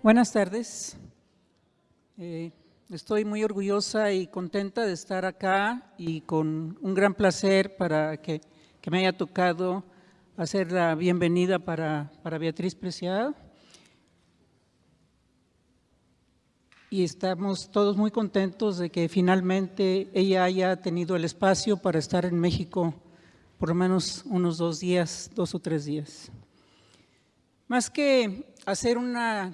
Buenas tardes. Eh, estoy muy orgullosa y contenta de estar acá y con un gran placer para que, me haya tocado hacer la bienvenida para, para Beatriz Preciado. Y estamos todos muy contentos de que finalmente ella haya tenido el espacio para estar en México por lo menos unos dos días, dos o tres días. Más que hacer una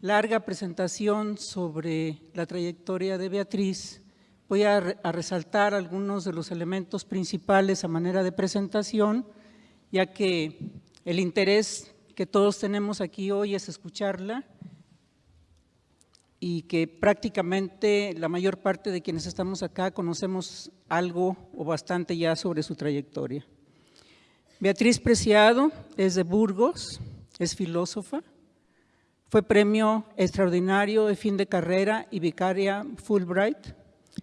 larga presentación sobre la trayectoria de Beatriz, voy a, resaltar algunos de los elementos principales a manera de presentación, ya que el interés que todos tenemos aquí hoy es escucharla y que prácticamente la mayor parte de quienes estamos acá conocemos algo o bastante ya sobre su trayectoria. Beatriz Preciado es de Burgos, es filósofa, fue premio extraordinario de fin de carrera y vicaria Fulbright.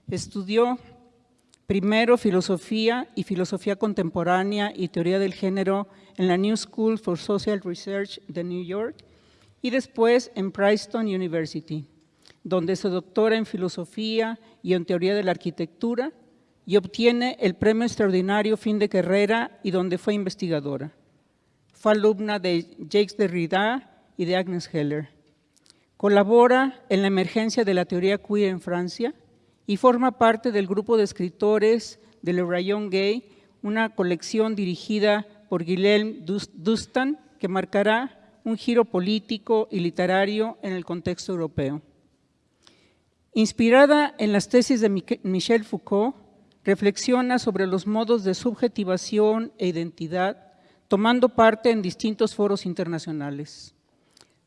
Estudió primero filosofía y filosofía contemporánea y teoría del género en la New School for Social Research de New York y después en Princeton University, donde se doctora en filosofía y en teoría de la arquitectura y obtiene el premio extraordinario fin de carrera y donde fue investigadora. Fue alumna de Jacques Derrida y de Agnes Heller. Colabora en la emergencia de la teoría queer en Francia y forma parte del grupo de escritores de Le Rayon Gay, una colección dirigida por Guillaume Dustan que marcará un giro político y literario en el contexto europeo. Inspirada en las tesis de Michel Foucault, reflexiona sobre los modos de subjetivación e identidad, tomando parte en distintos foros internacionales.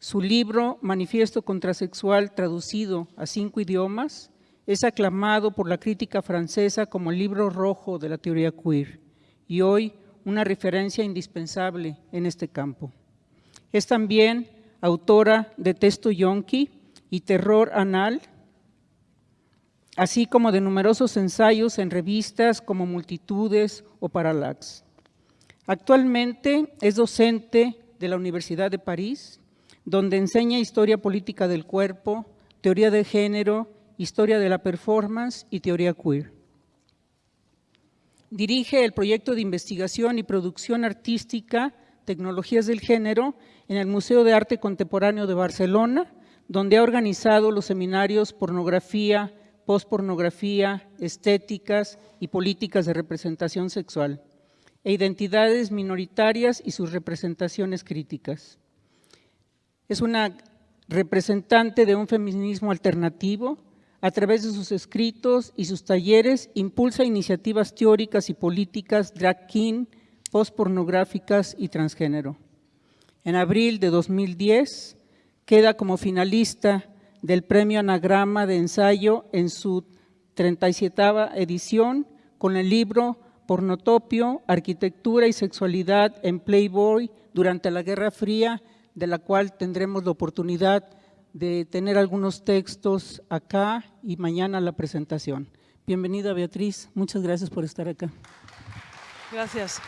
Su libro, Manifiesto Contrasexual, traducido a cinco idiomas, es aclamado por la crítica francesa como el libro rojo de la teoría queer y hoy una referencia indispensable en este campo. Es también autora de Texto Yonki y Terror Anal, así como de numerosos ensayos en revistas como Multitudes o Parallax. Actualmente es docente de la Universidad de París donde enseña historia política del cuerpo, teoría de género, historia de la performance y teoría queer. Dirige el proyecto de investigación y producción artística Tecnologías del Género en el Museo de Arte Contemporáneo de Barcelona, donde ha organizado los seminarios Pornografía, Postpornografía, Estéticas y Políticas de Representación Sexual e Identidades Minoritarias y sus representaciones críticas. Es una representante de un feminismo alternativo, a través de sus escritos y sus talleres, impulsa iniciativas teóricas y políticas drag king, postpornográficas y transgénero. En abril de 2010 queda como finalista del Premio Anagrama de Ensayo en su 37 edición con el libro Pornotopio, Arquitectura y Sexualidad en Playboy durante la Guerra Fría de la cual tendremos la oportunidad de tener algunos textos acá y mañana la presentación. Bienvenida Beatriz, muchas gracias por estar acá. Gracias.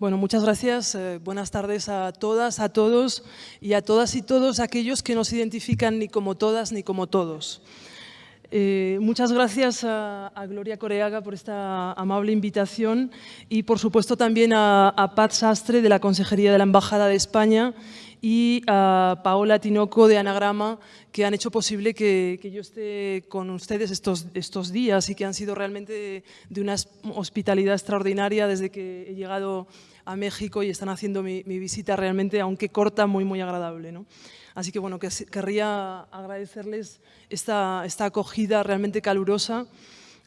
Bueno, muchas gracias. Eh, buenas tardes a todas, a todos y a todas y todos aquellos que no se identifican ni como todas ni como todos. Eh, muchas gracias a, Gloria Coreaga por esta amable invitación y por supuesto también a, Pat Sastre de la Consejería de la Embajada de España y a Paola Tinoco de Anagrama que han hecho posible que, yo esté con ustedes estos, estos, días y que han sido realmente de, una hospitalidad extraordinaria desde que he llegado a México y están haciendo mi, mi visita realmente, aunque corta, muy muy agradable. ¿no? Así que bueno, que, querría agradecerles esta, esta acogida realmente calurosa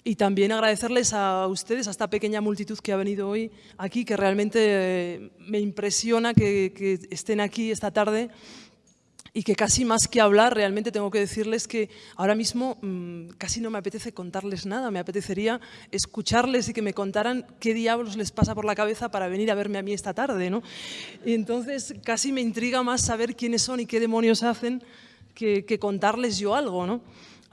y también agradecerles a ustedes, a esta pequeña multitud que ha venido hoy aquí, que realmente eh, me impresiona que, que estén aquí esta tarde y que casi más que hablar, realmente tengo que decirles que ahora mismo mm, casi no me apetece contarles nada, me apetecería escucharles y que me contaran qué diablos les pasa por la cabeza para venir a verme a mí esta tarde. ¿no? Y entonces casi me intriga más saber quiénes son y qué demonios hacen que, contarles yo algo. ¿no?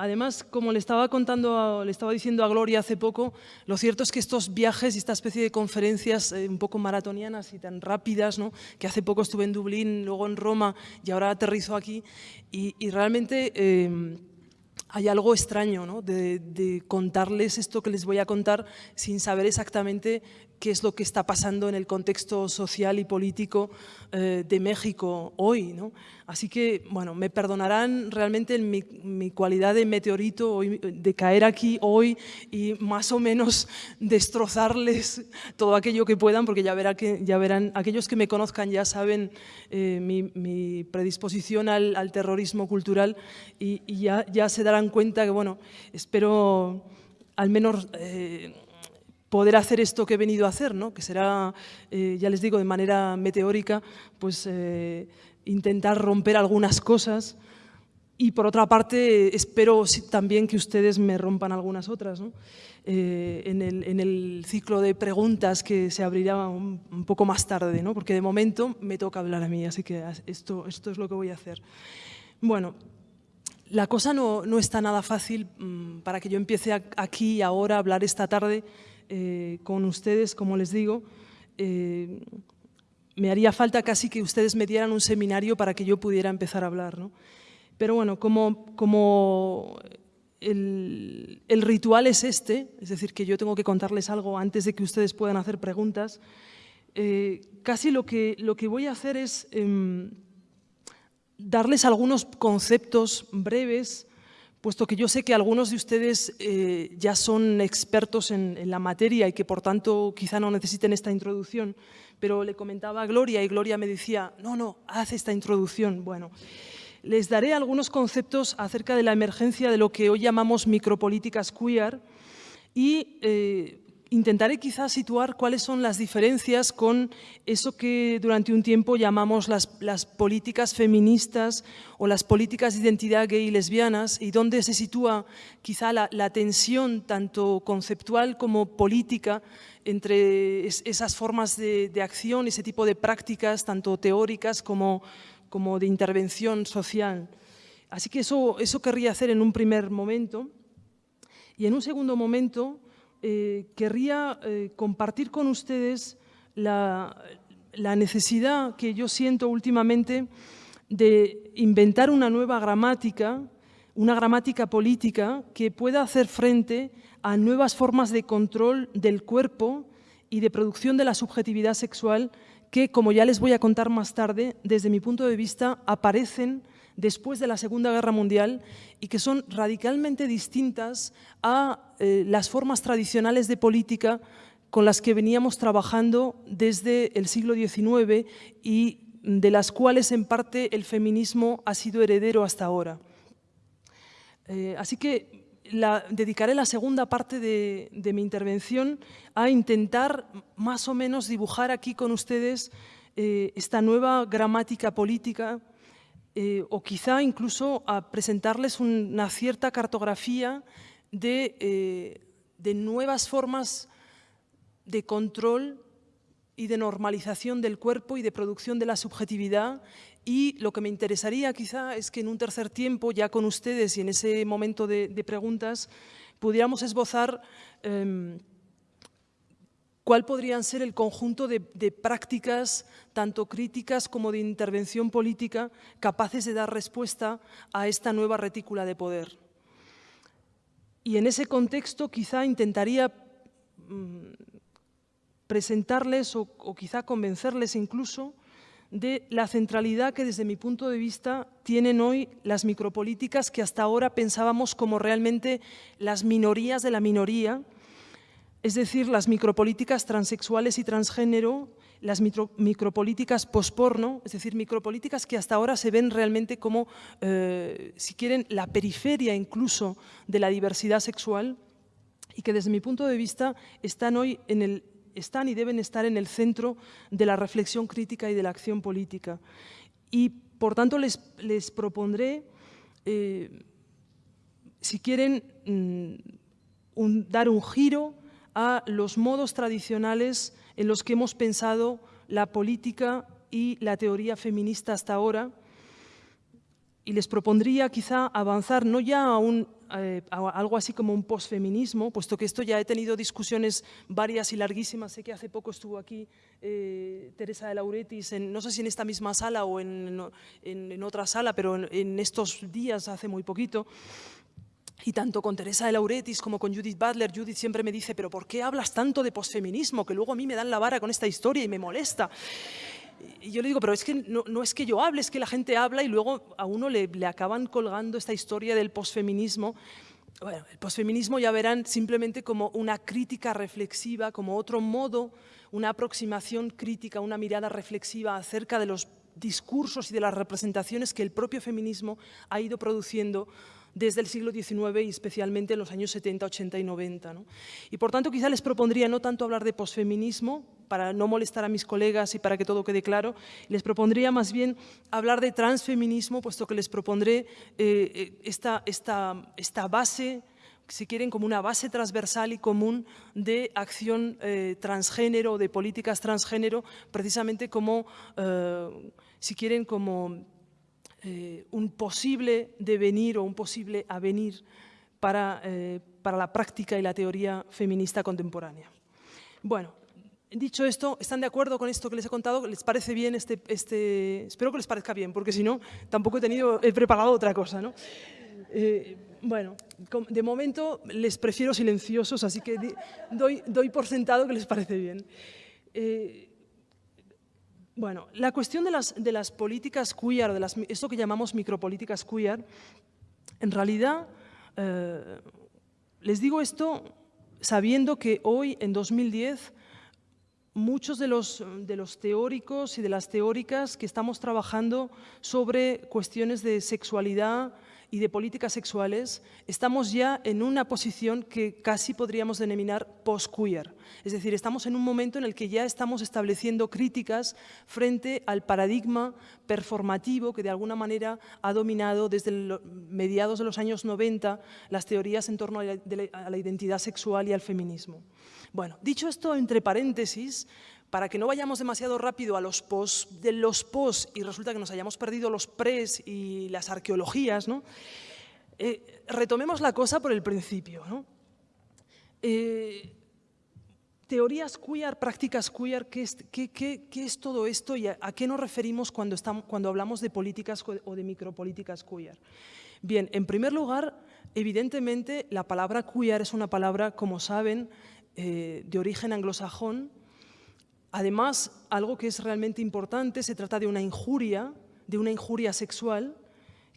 Además, como le estaba contando, le estaba diciendo a Gloria hace poco, lo cierto es que estos viajes y esta especie de conferencias eh, un poco maratonianas y tan rápidas, ¿no? que hace poco estuve en Dublín, luego en Roma y ahora aterrizo aquí, y, realmente eh, hay algo extraño ¿no? de, contarles esto que les voy a contar sin saber exactamente qué es lo que está pasando en el contexto social y político eh, de México hoy. ¿no? Así que, bueno, me perdonarán realmente en mi, mi, cualidad de meteorito hoy, de caer aquí hoy y más o menos destrozarles todo aquello que puedan, porque ya, verá que, ya verán, aquellos que me conozcan ya saben eh, mi, mi, predisposición al, al, terrorismo cultural y, y, ya, ya se darán cuenta que, bueno, espero al menos... Eh, poder hacer esto que he venido a hacer, ¿no? que será, eh, ya les digo, de manera meteórica, pues eh, intentar romper algunas cosas y por otra parte espero también que ustedes me rompan algunas otras. ¿no? Eh, en, el, en, el, ciclo de preguntas que se abrirá un, un, poco más tarde, ¿no? porque de momento me toca hablar a mí, así que esto, esto es lo que voy a hacer. Bueno, la cosa no, no está nada fácil mmm, para que yo empiece aquí ahora a hablar esta tarde eh, con ustedes, como les digo, eh, me haría falta casi que ustedes me dieran un seminario para que yo pudiera empezar a hablar. ¿no? Pero bueno, como, el, ritual es este, es decir, que yo tengo que contarles algo antes de que ustedes puedan hacer preguntas, eh, casi lo que, lo que voy a hacer es eh, darles algunos conceptos breves puesto que yo sé que algunos de ustedes eh, ya son expertos en, la materia y que por tanto quizá no necesiten esta introducción, pero le comentaba a Gloria y Gloria me decía, no, no, haz esta introducción. Bueno, les daré algunos conceptos acerca de la emergencia de lo que hoy llamamos micropolíticas queer y eh, intentaré quizás situar cuáles son las diferencias con eso que durante un tiempo llamamos las, políticas feministas o las políticas de identidad gay y lesbianas y dónde se sitúa quizá la, tensión tanto conceptual como política entre es, esas formas de, de, acción, ese tipo de prácticas tanto teóricas como, como de intervención social. Así que eso, eso querría hacer en un primer momento. Y en un segundo momento eh, querría eh, compartir con ustedes la, la, necesidad que yo siento últimamente de inventar una nueva gramática, una gramática política que pueda hacer frente a nuevas formas de control del cuerpo y de producción de la subjetividad sexual que, como ya les voy a contar más tarde, desde mi punto de vista, aparecen después de la Segunda Guerra Mundial y que son radicalmente distintas a eh, las formas tradicionales de política con las que veníamos trabajando desde el siglo XIX y de las cuales en parte el feminismo ha sido heredero hasta ahora. Eh, así que dedicaré la segunda parte de, de, mi intervención a intentar más o menos dibujar aquí con ustedes eh, esta nueva gramática política eh, o quizá incluso a presentarles una cierta cartografía de, eh, de nuevas formas de control y de normalización del cuerpo y de producción de la subjetividad. Y lo que me interesaría quizá es que en un tercer tiempo, ya con ustedes y en ese momento de, preguntas, pudiéramos esbozar eh, cuál podrían ser el conjunto de, prácticas, tanto críticas como de intervención política, capaces de dar respuesta a esta nueva retícula de poder. Y en ese contexto quizá intentaría mmm, presentarles o quizá convencerles incluso de la centralidad que desde mi punto de vista tienen hoy las micropolíticas que hasta ahora pensábamos como realmente las minorías de la minoría, es decir, las micropolíticas transexuales y transgénero, las micro, micropolíticas posporno, es decir, micropolíticas que hasta ahora se ven realmente como, eh, si quieren, la periferia incluso de la diversidad sexual y que desde mi punto de vista están hoy en el, están y deben estar en el centro de la reflexión crítica y de la acción política. Y por tanto les, propondré, eh, si quieren, mm, dar un giro a los modos tradicionales en los que hemos pensado la política y la teoría feminista hasta ahora y les propondría quizá avanzar no ya a, un, eh, algo así como un posfeminismo, puesto que esto ya he tenido discusiones varias y larguísimas. Sé que hace poco estuvo aquí eh, Teresa de Lauretis, en, no sé si en esta misma sala o en, en, otra sala, pero en, estos días, hace muy poquito, y tanto con Teresa de Lauretis como con Judith Butler, Judith siempre me dice, pero ¿por qué hablas tanto de posfeminismo? Que luego a mí me dan la vara con esta historia y me molesta. Y yo le digo, pero es que no, es que yo hable, es que la gente habla y luego a uno le, le acaban colgando esta historia del posfeminismo. Bueno, el posfeminismo ya verán simplemente como una crítica reflexiva, como otro modo, una aproximación crítica, una mirada reflexiva acerca de los discursos y de las representaciones que el propio feminismo ha ido produciendo desde el siglo XIX y especialmente en los años 70, 80 y 90. Y por tanto quizá les propondría no tanto hablar de posfeminismo, para no molestar a mis colegas y para que todo quede claro, les propondría más bien hablar de transfeminismo, puesto que les propondré eh, eh, esta, base si quieren, como una base transversal y común de acción eh, transgénero, de políticas transgénero, precisamente como, si quieren, como eh, un posible devenir o un posible avenir para, eh, para la práctica y la teoría feminista contemporánea. Bueno, dicho esto, ¿están de acuerdo con esto que les he contado? ¿Les parece bien este, este...? Espero que les parezca bien, porque si no, tampoco he, tenido, he preparado otra cosa, ¿no? Eh, bueno, de momento les prefiero silenciosos, así que doy, doy por sentado que les parece bien. Bueno, la cuestión de las, de las políticas queer, de las, esto que llamamos micropolíticas queer, en realidad, eh, les digo esto sabiendo que hoy, en 2010, muchos de los, de los teóricos y de las teóricas que estamos trabajando sobre cuestiones de sexualidad, y de políticas sexuales, estamos ya en una posición que casi podríamos denominar post-queer. Es decir, estamos en un momento en el que ya estamos estableciendo críticas frente al paradigma performativo que de alguna manera ha dominado desde mediados de los años 90 las teorías en torno a la identidad sexual y al feminismo. Bueno, dicho esto entre paréntesis, para que no vayamos demasiado rápido a los pos de los pos y resulta que nos hayamos perdido los pres y las arqueologías, ¿no? Eh, retomemos la cosa por el principio. ¿no? Eh, teorías queer, prácticas queer, ¿qué es, todo esto y a, qué nos referimos cuando, estamos, cuando hablamos de políticas o de micropolíticas queer? Bien, en primer lugar, evidentemente la palabra queer es una palabra, como saben, eh, de origen anglosajón, Además, algo que es realmente importante, se trata de una injuria, de una injuria sexual,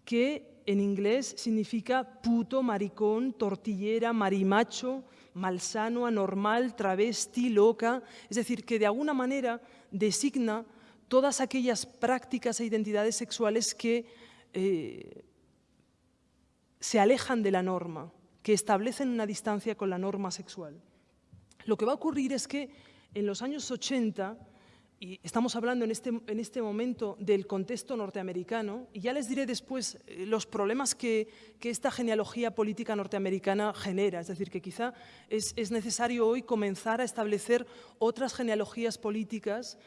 que en inglés significa puto, maricón, tortillera, marimacho, malsano, anormal, travesti, loca, es decir, que de alguna manera designa todas aquellas prácticas e identidades sexuales que eh, se alejan de la norma, que establecen una distancia con la norma sexual. Lo que va a ocurrir es que en los años 80, y estamos hablando en este, en este momento del contexto norteamericano, y ya les diré después eh, los problemas que, esta genealogía política norteamericana genera, es decir, que quizá es, necesario hoy comenzar a establecer otras genealogías políticas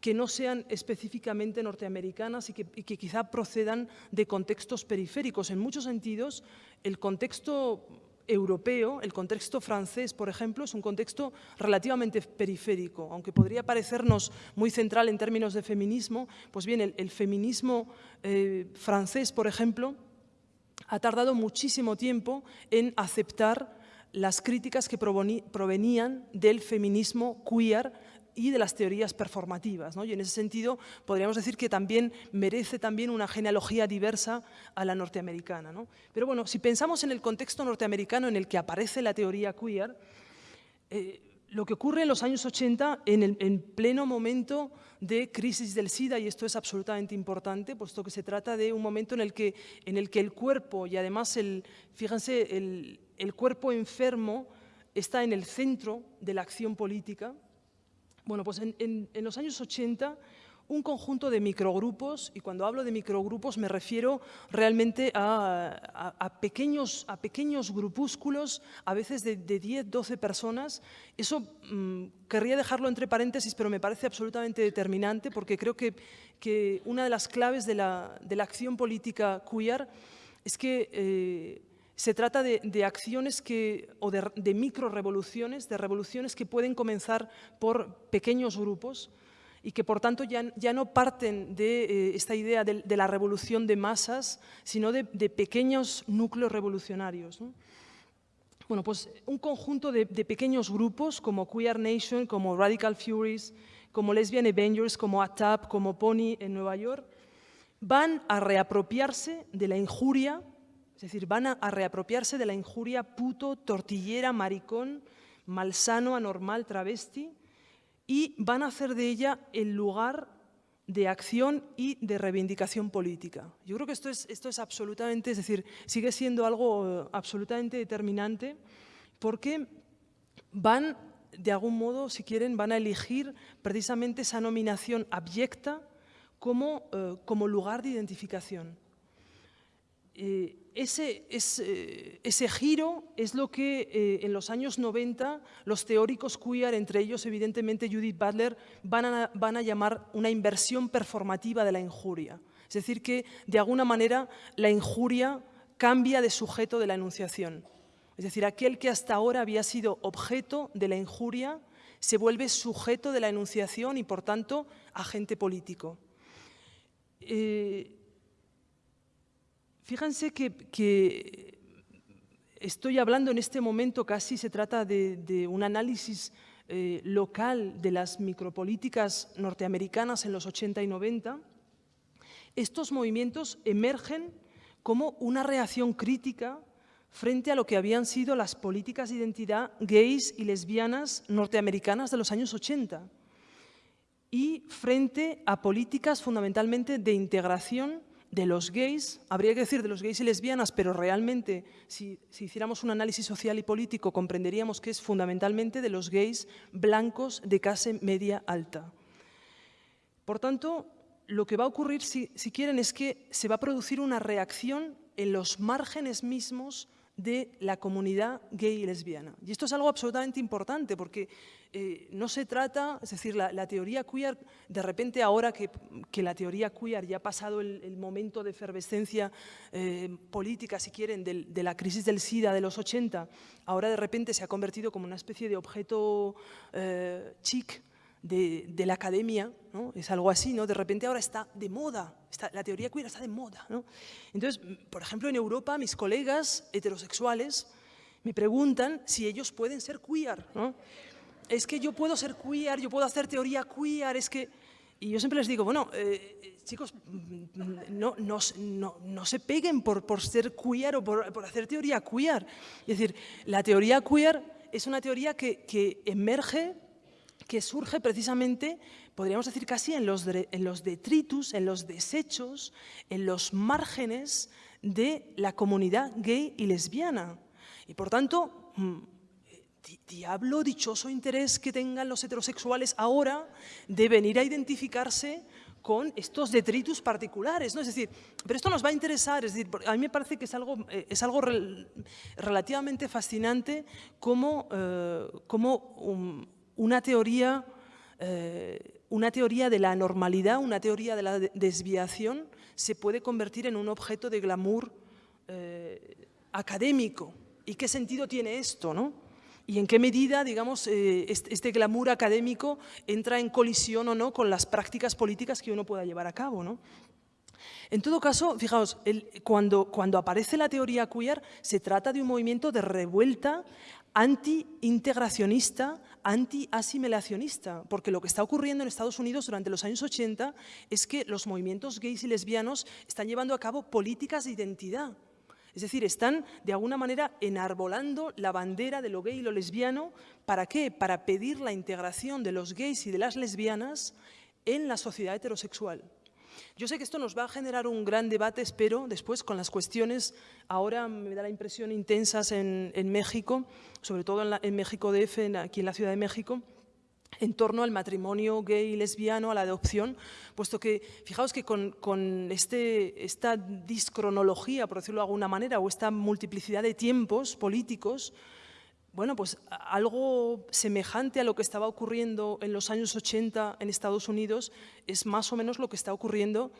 que no sean específicamente norteamericanas y que, y que, quizá procedan de contextos periféricos. En muchos sentidos, el contexto europeo, el contexto francés, por ejemplo, es un contexto relativamente periférico, aunque podría parecernos muy central en términos de feminismo, pues bien, el, feminismo eh, francés, por ejemplo, ha tardado muchísimo tiempo en aceptar las críticas que provenían del feminismo queer y de las teorías performativas. ¿no? Y en ese sentido podríamos decir que también merece también una genealogía diversa a la norteamericana. ¿no? Pero bueno, si pensamos en el contexto norteamericano en el que aparece la teoría queer, eh, lo que ocurre en los años 80, en, en pleno momento de crisis del SIDA, y esto es absolutamente importante, puesto que se trata de un momento en el que, el, cuerpo, y además, el, fíjense, el cuerpo enfermo está en el centro de la acción política, bueno, pues en, los años 80 un conjunto de microgrupos, y cuando hablo de microgrupos me refiero realmente a, pequeños, a pequeños grupúsculos, a veces de, 10, 12 personas. Eso mm, querría dejarlo entre paréntesis, pero me parece absolutamente determinante porque creo que, que una de las claves de la, de la acción política queer es que eh, se trata de, acciones o de, de micro-revoluciones, de revoluciones que pueden comenzar por pequeños grupos y que por tanto ya, no parten de eh, esta idea de, la revolución de masas, sino de, pequeños núcleos revolucionarios. Bueno, pues un conjunto de, pequeños grupos como Queer Nation, como Radical Furies, como Lesbian Avengers, como ATAP, como Pony en Nueva York, van a reapropiarse de la injuria es decir, van a, reapropiarse de la injuria puto, tortillera, maricón, malsano, anormal, travesti, y van a hacer de ella el lugar de acción y de reivindicación política. Yo creo que esto es, esto es absolutamente, es decir, sigue siendo algo eh, absolutamente determinante porque van, de algún modo, si quieren, van a elegir precisamente esa nominación abyecta como, eh, como lugar de identificación. Eh, ese, ese, giro es lo que eh, en los años 90 los teóricos queer, entre ellos evidentemente Judith Butler, van a, van a llamar una inversión performativa de la injuria. Es decir, que de alguna manera la injuria cambia de sujeto de la enunciación. Es decir, aquel que hasta ahora había sido objeto de la injuria se vuelve sujeto de la enunciación y, por tanto, agente político. Eh, Fíjense que, estoy hablando en este momento, casi se trata de, un análisis eh, local de las micropolíticas norteamericanas en los 80 y 90. Estos movimientos emergen como una reacción crítica frente a lo que habían sido las políticas de identidad gays y lesbianas norteamericanas de los años 80 y frente a políticas fundamentalmente de integración de los gays, habría que decir de los gays y lesbianas, pero realmente si, hiciéramos un análisis social y político comprenderíamos que es fundamentalmente de los gays blancos de clase media alta. Por tanto, lo que va a ocurrir, si, si quieren, es que se va a producir una reacción en los márgenes mismos de la comunidad gay y lesbiana. Y esto es algo absolutamente importante porque eh, no se trata, es decir, la, teoría queer, de repente ahora que, la teoría queer ya ha pasado el, momento de efervescencia eh, política, si quieren, de la crisis del SIDA de los 80, ahora de repente se ha convertido como una especie de objeto eh, chic de, la academia, es algo así, ¿no? de repente ahora está de moda, la teoría queer está de moda. ¿no? Entonces, por ejemplo, en Europa mis colegas heterosexuales me preguntan si ellos pueden ser queer. ¿no? Es que yo puedo ser queer, yo puedo hacer teoría queer, es que... Y yo siempre les digo, bueno, eh, chicos, no, no, no, se peguen por, por ser queer o por, por, hacer teoría queer. Es decir, la teoría queer es una teoría que, que emerge que surge precisamente, podríamos decir casi en los, en los detritus, en los desechos, en los márgenes de la comunidad gay y lesbiana. Y por tanto, diablo dichoso interés que tengan los heterosexuales ahora de venir a identificarse con estos detritus particulares, ¿no? Es decir, pero esto nos va a interesar, es decir, a mí me parece que es algo, eh, es algo relativamente fascinante como, eh, una teoría, eh, una teoría de la normalidad, una teoría de la desviación, se puede convertir en un objeto de glamour académico. ¿Y qué sentido tiene esto? ¿no? ¿Y en qué medida, digamos, eh, este, glamour académico entra en colisión o no con las prácticas políticas que uno pueda llevar a cabo? ¿no? En todo caso, fijaos, cuando, cuando aparece la teoría queer, se trata de un movimiento de revuelta anti-integracionista, anti-asimilacionista, porque lo que está ocurriendo en Estados Unidos durante los años 80 es que los movimientos gays y lesbianos están llevando a cabo políticas de identidad. Es decir, están de alguna manera enarbolando la bandera de lo gay y lo lesbiano. ¿Para qué? Para pedir la integración de los gays y de las lesbianas en la sociedad heterosexual. Yo sé que esto nos va a generar un gran debate, espero, después con las cuestiones, ahora me da la impresión, intensas en, México, sobre todo en, México DF, aquí en la Ciudad de México, en torno al matrimonio gay y lesbiano, a la adopción, puesto que, fijaos que con, este, esta discronología, por decirlo de alguna manera, o esta multiplicidad de tiempos políticos, bueno, pues algo semejante a lo que estaba ocurriendo en los años 80 en Estados Unidos es más o menos lo que está ocurriendo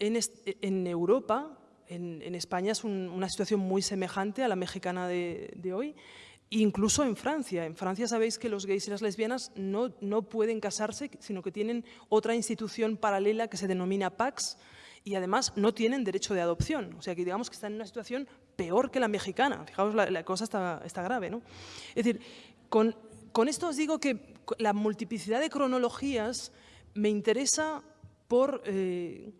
en, Europa. En, España es una situación muy semejante a la mexicana de, de hoy. Incluso en Francia. En Francia sabéis que los gays y las lesbianas no, no pueden casarse, sino que tienen otra institución paralela que se denomina Pax y además no tienen derecho de adopción. O sea que digamos que están en una situación peor que la mexicana. Fijaos, la, cosa está, está, grave. ¿no? Es decir, con, esto os digo que la multiplicidad de cronologías me interesa por... Eh,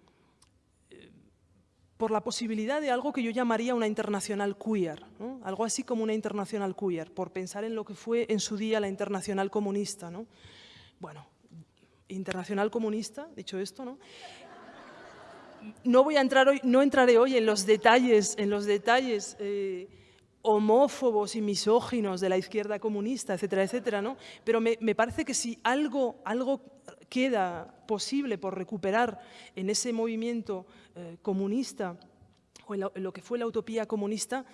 por la posibilidad de algo que yo llamaría una internacional queer, algo así como una internacional queer, por pensar en lo que fue en su día la internacional comunista. ¿no? Bueno, internacional comunista, dicho esto, ¿no? No voy a entrar hoy, no entraré hoy en los detalles, en los detalles eh, homófobos y misóginos de la izquierda comunista, etcétera, etcétera, ¿no? Pero me, me parece que si algo, algo queda posible por recuperar en ese movimiento eh, comunista o en, lo que fue la utopía comunista,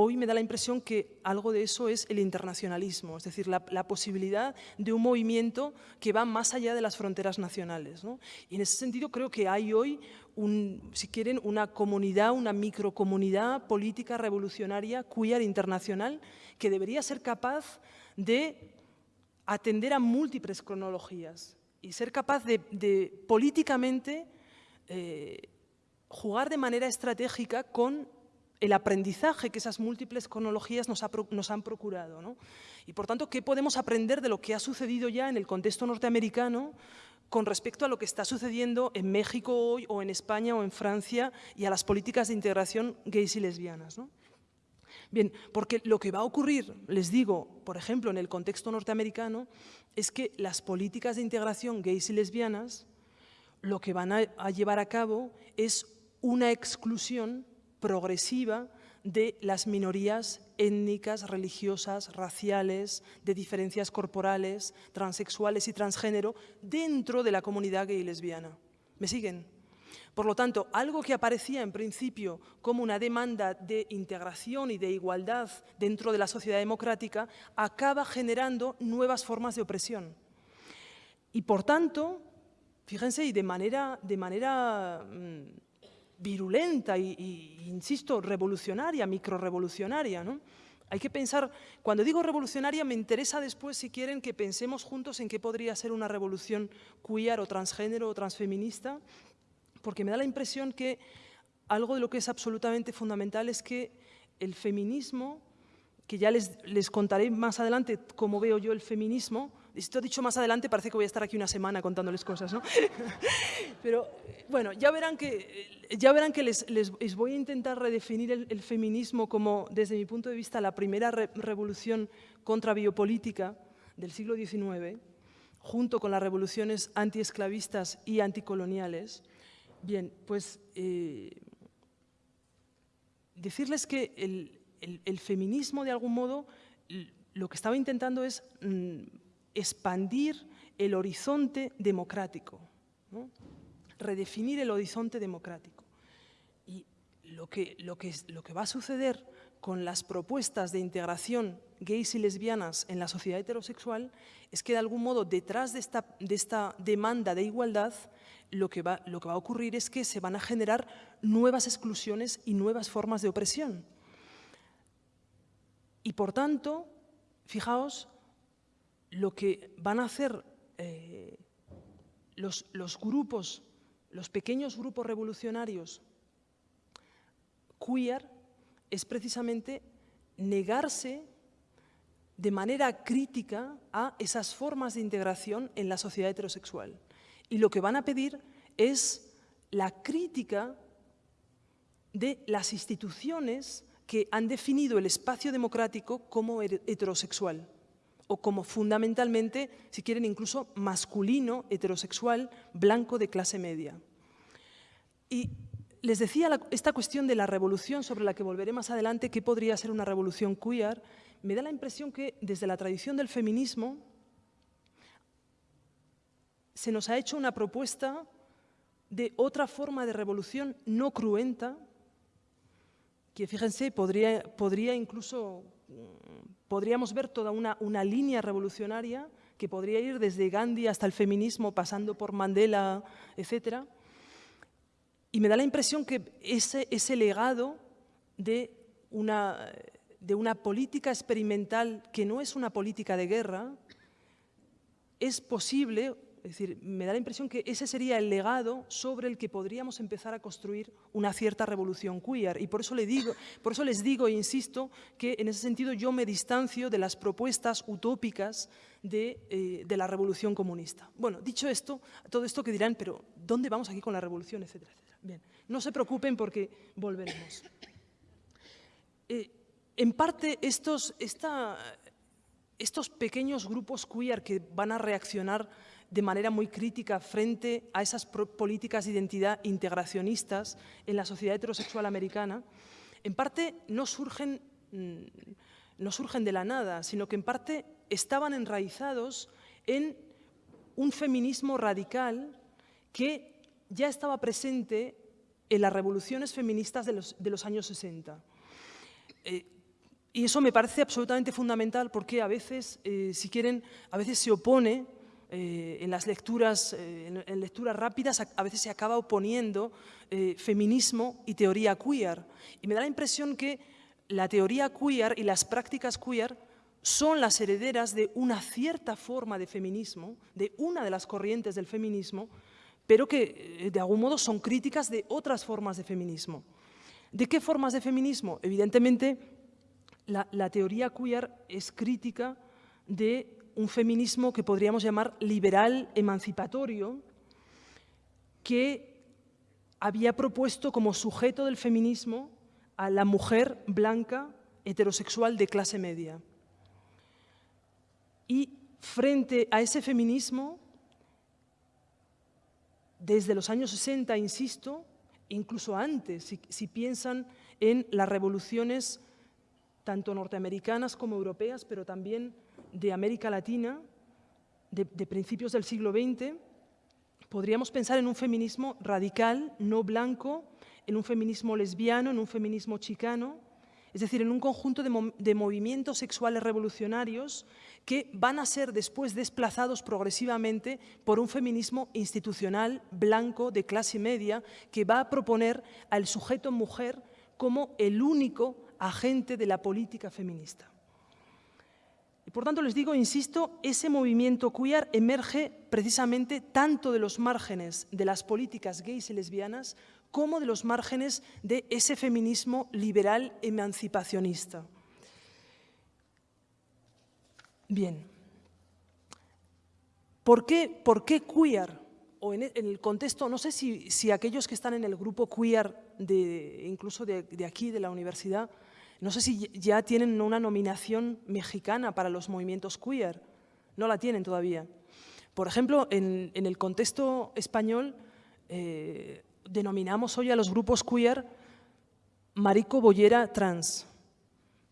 hoy me da la impresión que algo de eso es el internacionalismo, es decir, la, posibilidad de un movimiento que va más allá de las fronteras nacionales. Y en ese sentido creo que hay hoy, si quieren, una comunidad, una microcomunidad política revolucionaria queer internacional que debería ser capaz de atender a múltiples cronologías y ser capaz de, políticamente eh, jugar de manera estratégica con el aprendizaje que esas múltiples cronologías nos, han procurado. Y por tanto, ¿qué podemos aprender de lo que ha sucedido ya en el contexto norteamericano con respecto a lo que está sucediendo en México hoy o en España o en Francia y a las políticas de integración gays y lesbianas? Bien, porque lo que va a ocurrir, les digo, por ejemplo, en el contexto norteamericano, es que las políticas de integración gays y lesbianas lo que van a, llevar a cabo es una exclusión progresiva de las minorías étnicas, religiosas, raciales, de diferencias corporales, transexuales y transgénero dentro de la comunidad gay y lesbiana. ¿Me siguen? Por lo tanto, algo que aparecía en principio como una demanda de integración y de igualdad dentro de la sociedad democrática acaba generando nuevas formas de opresión. Y por tanto, fíjense, y de manera, de manera mm, virulenta y, insisto, revolucionaria, microrevolucionaria, ¿no? Hay que pensar, cuando digo revolucionaria me interesa después, si quieren, que pensemos juntos en qué podría ser una revolución queer o transgénero o transfeminista, porque me da la impresión que algo de lo que es absolutamente fundamental es que el feminismo, que ya les contaré más adelante cómo veo yo el feminismo, esto dicho más adelante parece que voy a estar aquí una semana contándoles cosas, ¿no? Pero bueno, ya verán que, ya verán que les, les, voy a intentar redefinir el, feminismo como, desde mi punto de vista, la primera revolución contra biopolítica del siglo XIX, junto con las revoluciones antiesclavistas y anticoloniales, Bien, pues eh, decirles que el, feminismo, de algún modo, lo que estaba intentando es mm, expandir el horizonte democrático, redefinir el horizonte democrático. Y lo que, lo, que, lo que va a suceder con las propuestas de integración gays y lesbianas en la sociedad heterosexual es que de algún modo detrás de esta, de esta demanda de igualdad lo que, va, lo que va a ocurrir es que se van a generar nuevas exclusiones y nuevas formas de opresión. Y por tanto, fijaos, lo que van a hacer eh, los, los grupos, los pequeños grupos revolucionarios queer, es precisamente negarse de manera crítica a esas formas de integración en la sociedad heterosexual. Y lo que van a pedir es la crítica de las instituciones que han definido el espacio democrático como heterosexual o como fundamentalmente, si quieren, incluso masculino, heterosexual, blanco de clase media. Y les decía esta cuestión de la revolución sobre la que volveré más adelante, que podría ser una revolución queer, me da la impresión que desde la tradición del feminismo se nos ha hecho una propuesta de otra forma de revolución no cruenta, que fíjense, podría, podría incluso, podríamos ver toda una, una línea revolucionaria que podría ir desde Gandhi hasta el feminismo, pasando por Mandela, etc. Y me da la impresión que ese, ese legado de una, de una política experimental que no es una política de guerra, es posible es decir, me da la impresión que ese sería el legado sobre el que podríamos empezar a construir una cierta revolución queer. Y por eso, le digo, les digo e insisto que en ese sentido yo me distancio de las propuestas utópicas de, eh, de la revolución comunista. Bueno, dicho esto, todo esto que dirán, pero ¿dónde vamos aquí con la revolución? Etcétera, etcétera. Bien, no se preocupen porque volveremos. Eh, en parte, estos, estos pequeños grupos queer que van a reaccionar de manera muy crítica frente a esas políticas de identidad integracionistas en la sociedad heterosexual americana, en parte no surgen, mm, no surgen de la nada, sino que en parte estaban enraizados en un feminismo radical que ya estaba presente en las revoluciones feministas de los, años 60. Eh, y eso me parece absolutamente fundamental porque a veces, eh, si quieren, a veces se opone eh, en las lecturas, eh, en, lecturas rápidas a, veces se acaba oponiendo eh, feminismo y teoría queer. Y me da la impresión que la teoría queer y las prácticas queer son las herederas de una cierta forma de feminismo, de una de las corrientes del feminismo, pero que de algún modo son críticas de otras formas de feminismo. ¿De qué formas de feminismo? Evidentemente, la, la teoría queer es crítica de un feminismo que podríamos llamar liberal emancipatorio, que había propuesto como sujeto del feminismo a la mujer blanca heterosexual de clase media. Y frente a ese feminismo, desde los años 60, insisto, incluso antes, si, si piensan en las revoluciones tanto norteamericanas como europeas, pero también de América Latina, de, principios del siglo XX, podríamos pensar en un feminismo radical, no blanco, en un feminismo lesbiano, en un feminismo chicano, es decir, en un conjunto de, movimientos sexuales revolucionarios que van a ser después desplazados progresivamente por un feminismo institucional, blanco, de clase media, que va a proponer al sujeto mujer como el único agente de la política feminista. Y por tanto les digo, insisto, ese movimiento queer emerge precisamente tanto de los márgenes de las políticas gays y lesbianas como de los márgenes de ese feminismo liberal emancipacionista. Bien. ¿Por qué, por qué queer? O en, el contexto, no sé si, aquellos que están en el grupo queer, de, incluso de aquí, de la universidad, no sé si ya tienen una nominación mexicana para los movimientos queer. No la tienen todavía. Por ejemplo, en, el contexto español eh, denominamos hoy a los grupos queer marico bollera trans.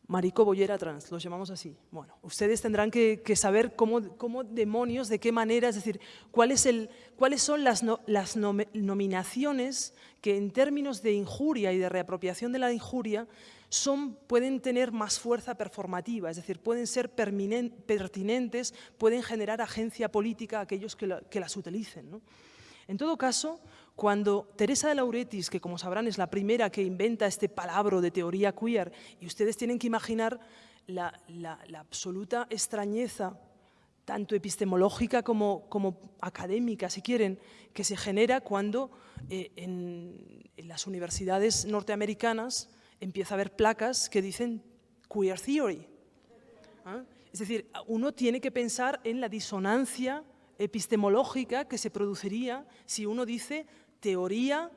Marico bollera trans, los llamamos así. Bueno, ustedes tendrán que, saber cómo, demonios, de qué manera, es decir, cuál es el, cuáles son las, las nominaciones que en términos de injuria y de reapropiación de la injuria son, pueden tener más fuerza performativa, es decir, pueden ser pertinentes, pueden generar agencia política a aquellos que, las utilicen. En todo caso, cuando Teresa de Lauretis, que como sabrán es la primera que inventa este palabra de teoría queer, y ustedes tienen que imaginar la, absoluta extrañeza, tanto epistemológica como, académica, si quieren, que se genera cuando eh, en las universidades norteamericanas empieza a haber placas que dicen queer theory. ¿ah? Es decir, uno tiene que pensar en la disonancia epistemológica que se produciría si uno dice teoría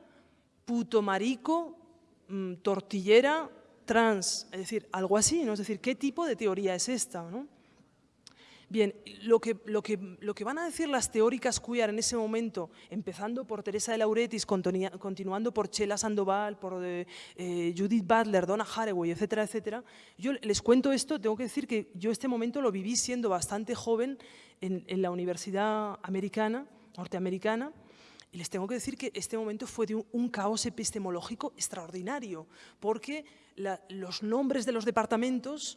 puto marico, mm, tortillera, trans, es decir, algo así, ¿no? Es decir, ¿qué tipo de teoría es esta? ¿no? Bien, lo que, lo, que, lo que, van a decir las teóricas queer en ese momento, empezando por Teresa de Lauretis, continuando por Chela Sandoval, por eh, eh, Judith Butler, Donna Haraway, etcétera, etcétera, yo les cuento esto, tengo que decir que yo este momento lo viví siendo bastante joven en, la universidad americana, norteamericana, y les tengo que decir que este momento fue de un, caos epistemológico extraordinario, porque los nombres de los departamentos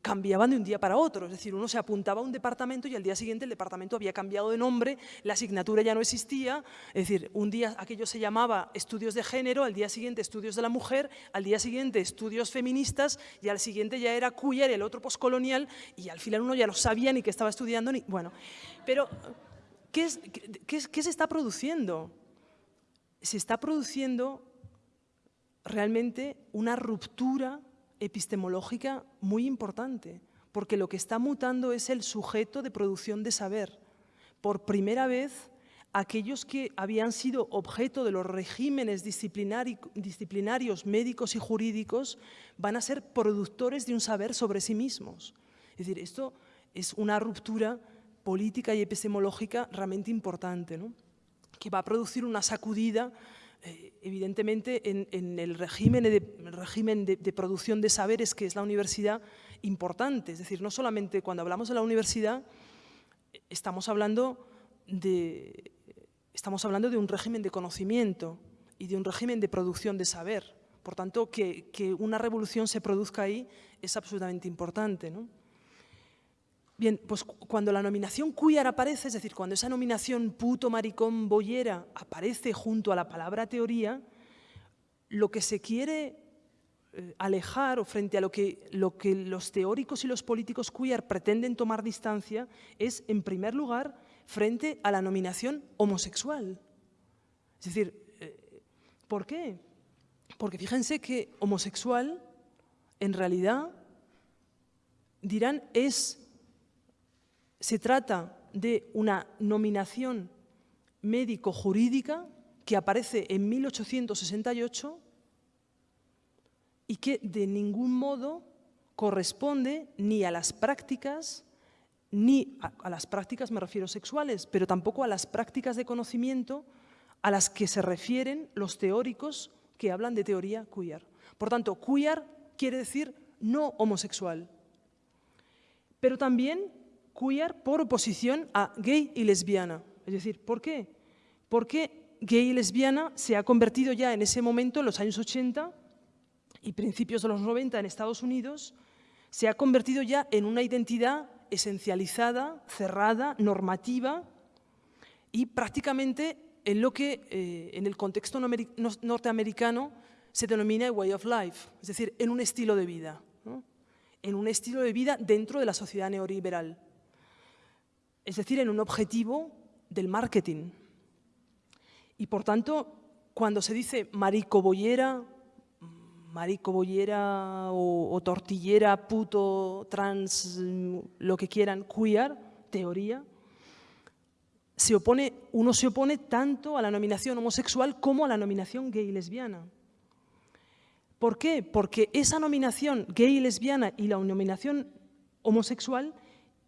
cambiaban de un día para otro, es decir, uno se apuntaba a un departamento y al día siguiente el departamento había cambiado de nombre, la asignatura ya no existía, es decir, un día aquello se llamaba estudios de género, al día siguiente estudios de la mujer, al día siguiente estudios feministas y al siguiente ya era queer, el otro poscolonial y al final uno ya no sabía ni qué estaba estudiando, ni bueno, pero ¿qué, qué, qué se está produciendo? Se está produciendo realmente una ruptura epistemológica muy importante, porque lo que está mutando es el sujeto de producción de saber. Por primera vez, aquellos que habían sido objeto de los regímenes disciplinarios médicos y jurídicos van a ser productores de un saber sobre sí mismos. Es decir, esto es una ruptura política y epistemológica realmente importante, que va a producir una sacudida eh, evidentemente en, el régimen, de, régimen de, producción de saberes que es la universidad importante. Es decir, no solamente cuando hablamos de la universidad estamos hablando de, estamos hablando de un régimen de conocimiento y de un régimen de producción de saber. Por tanto, que, una revolución se produzca ahí es absolutamente importante. ¿no? Bien, pues cuando la nominación queer aparece, es decir, cuando esa nominación puto, maricón, boyera aparece junto a la palabra teoría, lo que se quiere eh, alejar o frente a lo que, lo que los teóricos y los políticos queer pretenden tomar distancia es, en primer lugar, frente a la nominación homosexual. Es decir, eh, ¿por qué? Porque fíjense que homosexual, en realidad, dirán, es se trata de una nominación médico-jurídica que aparece en 1868 y que de ningún modo corresponde ni a las prácticas, ni a, las prácticas me refiero sexuales, pero tampoco a las prácticas de conocimiento a las que se refieren los teóricos que hablan de teoría queer. Por tanto, queer quiere decir no homosexual, pero también queer por oposición a gay y lesbiana. Es decir, ¿por qué? Porque gay y lesbiana se ha convertido ya en ese momento, en los años 80 y principios de los 90 en Estados Unidos, se ha convertido ya en una identidad esencializada, cerrada, normativa y prácticamente en lo que eh, en el contexto norteamericano se denomina way of life, es decir, en un estilo de vida, en un estilo de vida dentro de la sociedad neoliberal es decir, en un objetivo del marketing. Y por tanto, cuando se dice maricobollera, o, tortillera, puto, trans, lo que quieran, queer, teoría, se opone, uno se opone tanto a la nominación homosexual como a la nominación gay lesbiana. ¿Por qué? Porque esa nominación gay lesbiana y la nominación homosexual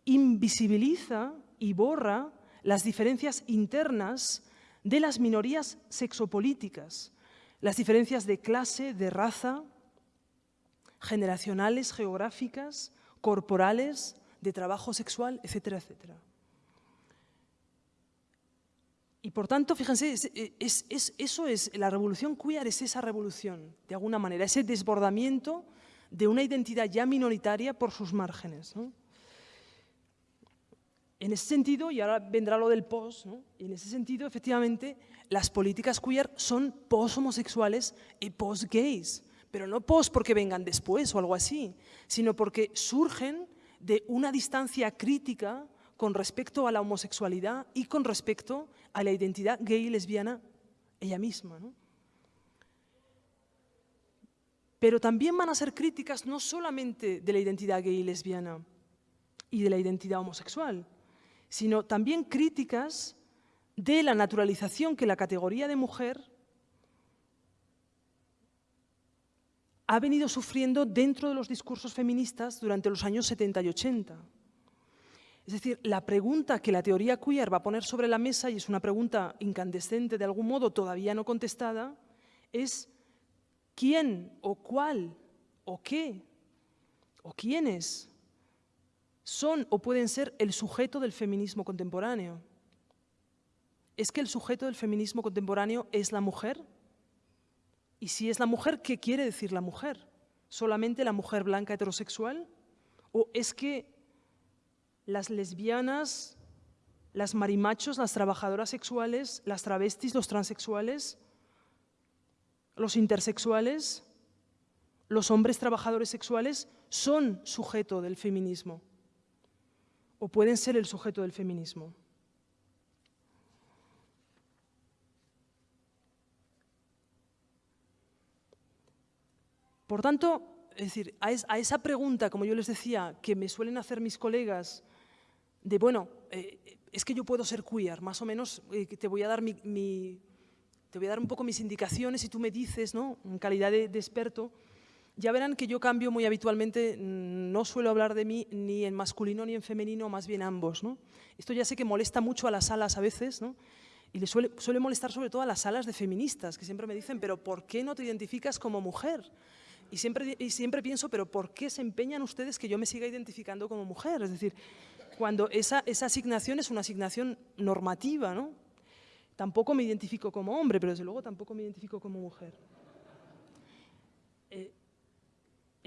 invisibiliza y borra las diferencias internas de las minorías sexopolíticas, las diferencias de clase, de raza, generacionales, geográficas, corporales, de trabajo sexual, etcétera, etcétera. Y por tanto, fíjense, eso es, la revolución queer es esa revolución, de alguna manera, ese desbordamiento de una identidad ya minoritaria por sus márgenes. En ese sentido, y ahora vendrá lo del post, en ese sentido, efectivamente, las políticas queer son post-homosexuales y post-gays, pero no post porque vengan después o algo así, sino porque surgen de una distancia crítica con respecto a la homosexualidad y con respecto a la identidad gay y lesbiana ella misma. Pero también van a ser críticas no solamente de la identidad gay y lesbiana y de la identidad homosexual, sino también críticas de la naturalización que la categoría de mujer ha venido sufriendo dentro de los discursos feministas durante los años 70 y 80. Es decir, la pregunta que la teoría queer va a poner sobre la mesa, y es una pregunta incandescente de algún modo todavía no contestada, es quién o cuál o qué o quiénes son o pueden ser el sujeto del feminismo contemporáneo. es que el sujeto del feminismo contemporáneo es la mujer. Y si es la mujer, ¿qué quiere decir la mujer? ¿Solamente la mujer blanca heterosexual? ¿O es que las lesbianas, las marimachos, las trabajadoras sexuales, las travestis, los transexuales, los intersexuales, los hombres trabajadores sexuales son sujeto del feminismo o pueden ser el sujeto del feminismo. Por tanto, es decir, a, esa pregunta, como yo les decía, que me suelen hacer mis colegas, de, bueno, eh, es que yo puedo ser queer, más o menos eh, te voy a dar mi, te voy a dar un poco mis indicaciones y tú me dices, ¿no? en calidad de, de experto, ya verán que yo cambio muy habitualmente, mm, no suelo hablar de mí ni en masculino ni en femenino, más bien ambos. Esto ya sé que molesta mucho a las salas a veces, y le suele, molestar sobre todo a las salas de feministas, que siempre me dicen, pero ¿por qué no te identificas como mujer? Y siempre, y siempre pienso, pero ¿por qué se empeñan ustedes que yo me siga identificando como mujer? Es decir, cuando esa, esa asignación es una asignación normativa, ¿no? Tampoco me identifico como hombre, pero desde luego tampoco me identifico como mujer. Eh,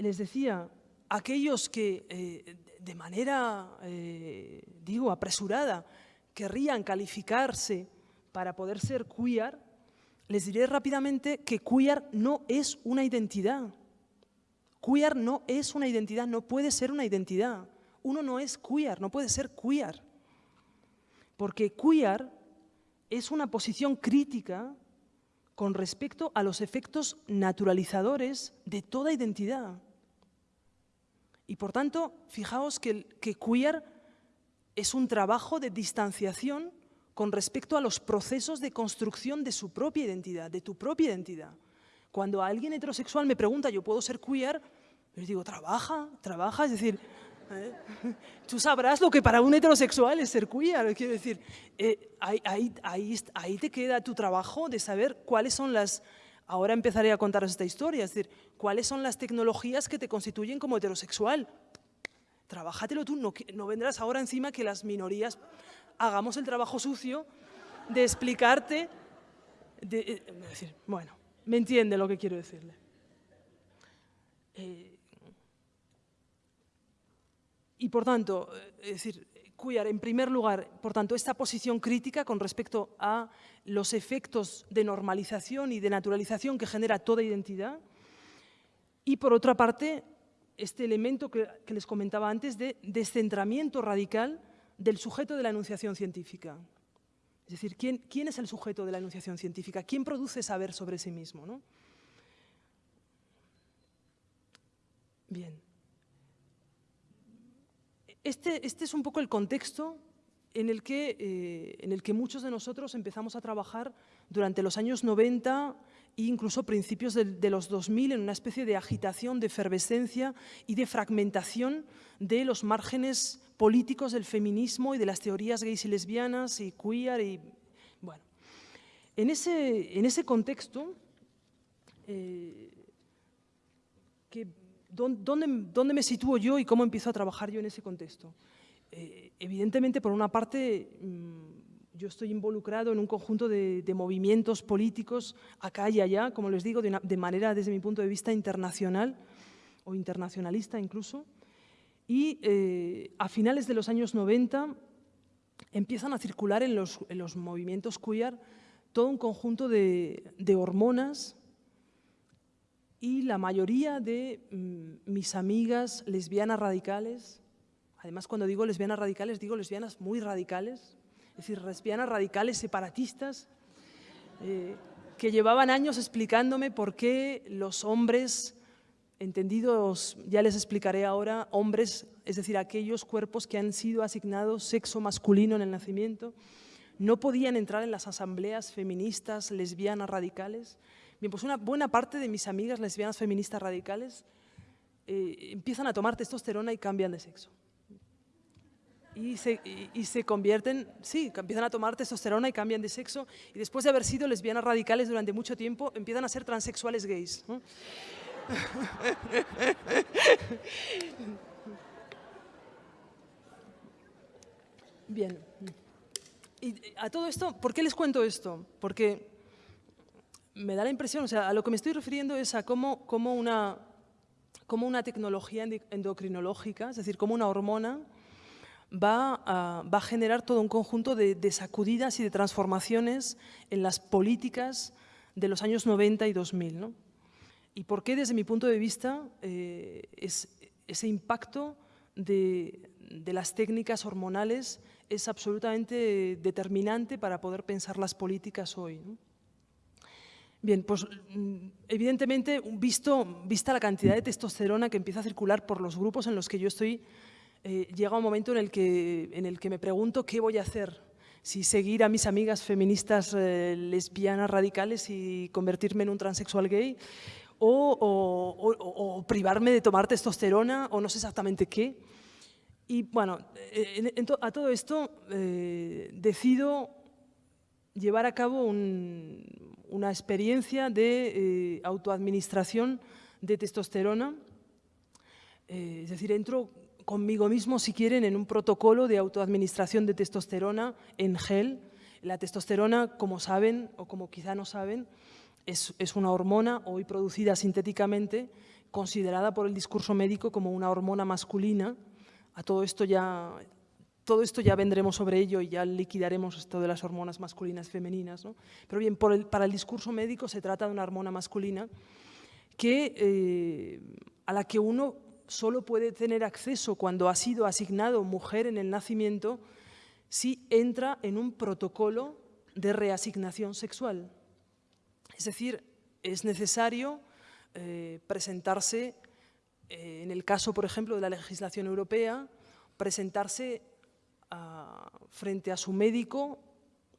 les decía, aquellos que eh, de manera, eh, digo, apresurada, querrían calificarse para poder ser queer, les diré rápidamente que queer no es una identidad. Queer no es una identidad, no puede ser una identidad. Uno no es queer, no puede ser queer. Porque queer es una posición crítica con respecto a los efectos naturalizadores de toda identidad. Y por tanto, fijaos que, que queer es un trabajo de distanciación con respecto a los procesos de construcción de su propia identidad, de tu propia identidad. Cuando alguien heterosexual me pregunta, ¿yo puedo ser queer? Yo digo, trabaja, trabaja, es decir, ¿eh? tú sabrás lo que para un heterosexual es ser queer, quiero decir, eh, ahí, ahí, ahí te queda tu trabajo de saber cuáles son las Ahora empezaré a contaros esta historia, es decir, cuáles son las tecnologías que te constituyen como heterosexual. Trabájatelo tú, no, vendrás ahora encima que las minorías hagamos el trabajo sucio de explicarte, de, eh, decir, bueno, me entiende lo que quiero decirle. Eh, y por tanto, eh, es decir, queer, en primer lugar, por tanto, esta posición crítica con respecto a los efectos de normalización y de naturalización que genera toda identidad. Y por otra parte, este elemento que, les comentaba antes de descentramiento radical del sujeto de la enunciación científica. Es decir, ¿quién, quién es el sujeto de la enunciación científica? ¿Quién produce saber sobre sí mismo? ¿no? Bien. Este, este, es un poco el contexto en el, que, eh, en el que muchos de nosotros empezamos a trabajar durante los años 90 e incluso principios de, los 2000 en una especie de agitación, de efervescencia y de fragmentación de los márgenes políticos del feminismo y de las teorías gays y lesbianas y queer. Y, bueno. en, ese, en ese contexto, eh, que ¿dónde, me sitúo yo y cómo empiezo a trabajar yo en ese contexto? Eh, evidentemente, por una parte, mm, yo estoy involucrado en un conjunto de, movimientos políticos acá y allá, como les digo, de, manera, desde mi punto de vista, internacional o internacionalista incluso. Y eh, a finales de los años 90 empiezan a circular en los, movimientos queer todo un conjunto de hormonas y la mayoría de mm, mis amigas lesbianas radicales, además cuando digo lesbianas radicales, digo lesbianas muy radicales, es decir, lesbianas radicales separatistas, eh, que llevaban años explicándome por qué los hombres, entendidos, ya les explicaré ahora, hombres, es decir, aquellos cuerpos que han sido asignados sexo masculino en el nacimiento, no podían entrar en las asambleas feministas lesbianas radicales, Bien, pues una buena parte de mis amigas lesbianas feministas radicales eh, empiezan a tomar testosterona y cambian de sexo. Y se, y, se, convierten, sí, empiezan a tomar testosterona y cambian de sexo y después de haber sido lesbianas radicales durante mucho tiempo, empiezan a ser transexuales gays. Bien. Y, y a todo esto, ¿por qué les cuento esto? Porque me da la impresión, o sea, a lo que me estoy refiriendo es a cómo, cómo, una, cómo una tecnología endocrinológica, es decir, cómo una hormona va a, va a generar todo un conjunto de, sacudidas y de transformaciones en las políticas de los años 90 y 2000. ¿no? Y por qué, desde mi punto de vista, eh, es, ese impacto de, de las técnicas hormonales es absolutamente determinante para poder pensar las políticas hoy. Bien, pues mm, evidentemente, vista la cantidad de testosterona que empieza a circular por los grupos en los que yo estoy, eh, llega un momento en el, que, en el que me pregunto qué voy a hacer. Si seguir a mis amigas feministas eh, lesbianas radicales y convertirme en un transexual gay, o, privarme de tomar testosterona, o no sé exactamente qué. Y bueno, en, en to, a todo esto eh, decido llevar a cabo un, una experiencia de eh, autoadministración de testosterona. Eh, es decir, entro conmigo mismo, si quieren, en un protocolo de autoadministración de testosterona en gel. La testosterona, como saben, o como quizá no saben, es, es una hormona hoy producida sintéticamente, considerada por el discurso médico como una hormona masculina. A todo esto ya todo esto ya vendremos sobre ello y ya liquidaremos esto de las hormonas masculinas y femeninas. ¿no? Pero bien, para el discurso médico se trata de una hormona masculina que, eh, a la que uno solo puede tener acceso cuando ha sido asignado mujer en el nacimiento si entra en un protocolo de reasignación sexual. Es decir, es necesario eh, presentarse, eh, en el caso, por ejemplo, de la legislación europea, presentarse a, frente a su médico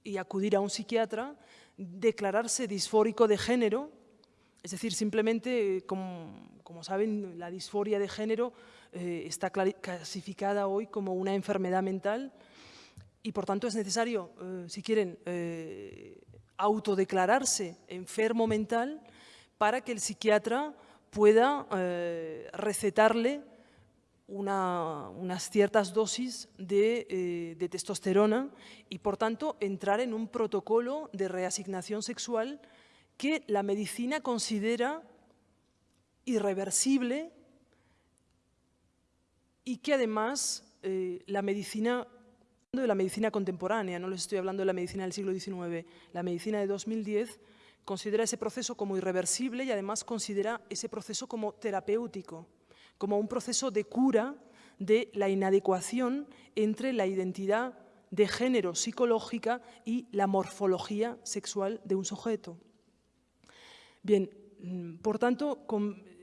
y acudir a un psiquiatra, declararse disfórico de género, es decir, simplemente, como, como saben, la disforia de género eh, está clasificada hoy como una enfermedad mental y por tanto es necesario, eh, si quieren, eh, autodeclararse enfermo mental para que el psiquiatra pueda eh, recetarle una, unas ciertas dosis de, eh, de, testosterona y, por tanto, entrar en un protocolo de reasignación sexual que la medicina considera irreversible y que, además, eh, la medicina de la medicina contemporánea, no les estoy hablando de la medicina del siglo XIX, la medicina de 2010 considera ese proceso como irreversible y además considera ese proceso como terapéutico como un proceso de cura de la inadecuación entre la identidad de género psicológica y la morfología sexual de un sujeto. Bien, mm, por tanto,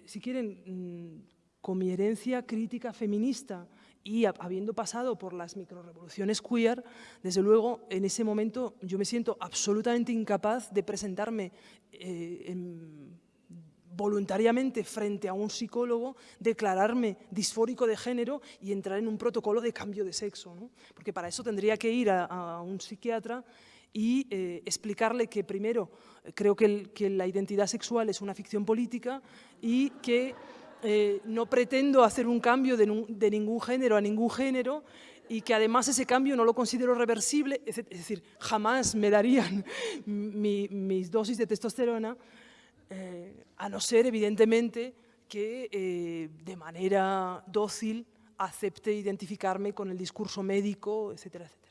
si quieren, mm, con mi herencia crítica feminista y habiendo pasado por las microrevoluciones queer, desde luego en ese momento yo me siento absolutamente incapaz de presentarme eh, en, voluntariamente frente a un psicólogo, declararme disfórico de género y entrar en un protocolo de cambio de sexo. ¿no? Porque para eso tendría que ir a, un psiquiatra y eh, explicarle que primero creo que, la identidad sexual es una ficción política y que eh, no pretendo hacer un cambio de, ningún género a ningún género y que además ese cambio no lo considero reversible, es decir, jamás me darían mi, mis dosis de testosterona, eh, a no ser, evidentemente, que eh, de manera dócil acepte identificarme con el discurso médico, etcétera, etcétera.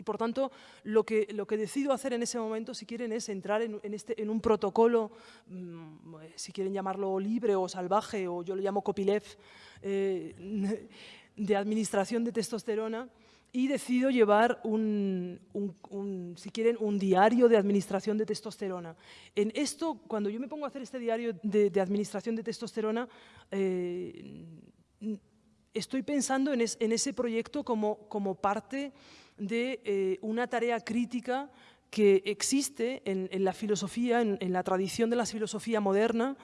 Y por tanto, lo que, lo que decido hacer en ese momento, si quieren, es entrar en, este, en un protocolo, mmm, si quieren llamarlo libre o salvaje, o yo lo llamo copyleft, eh, de administración de testosterona, y decido llevar un, un, si quieren, un diario de administración de testosterona. En esto, cuando yo me pongo a hacer este diario de, administración de testosterona, eh, estoy pensando en, es, en, ese proyecto como, como parte de eh, una tarea crítica que existe en, la filosofía, en, en, la tradición de la filosofía moderna,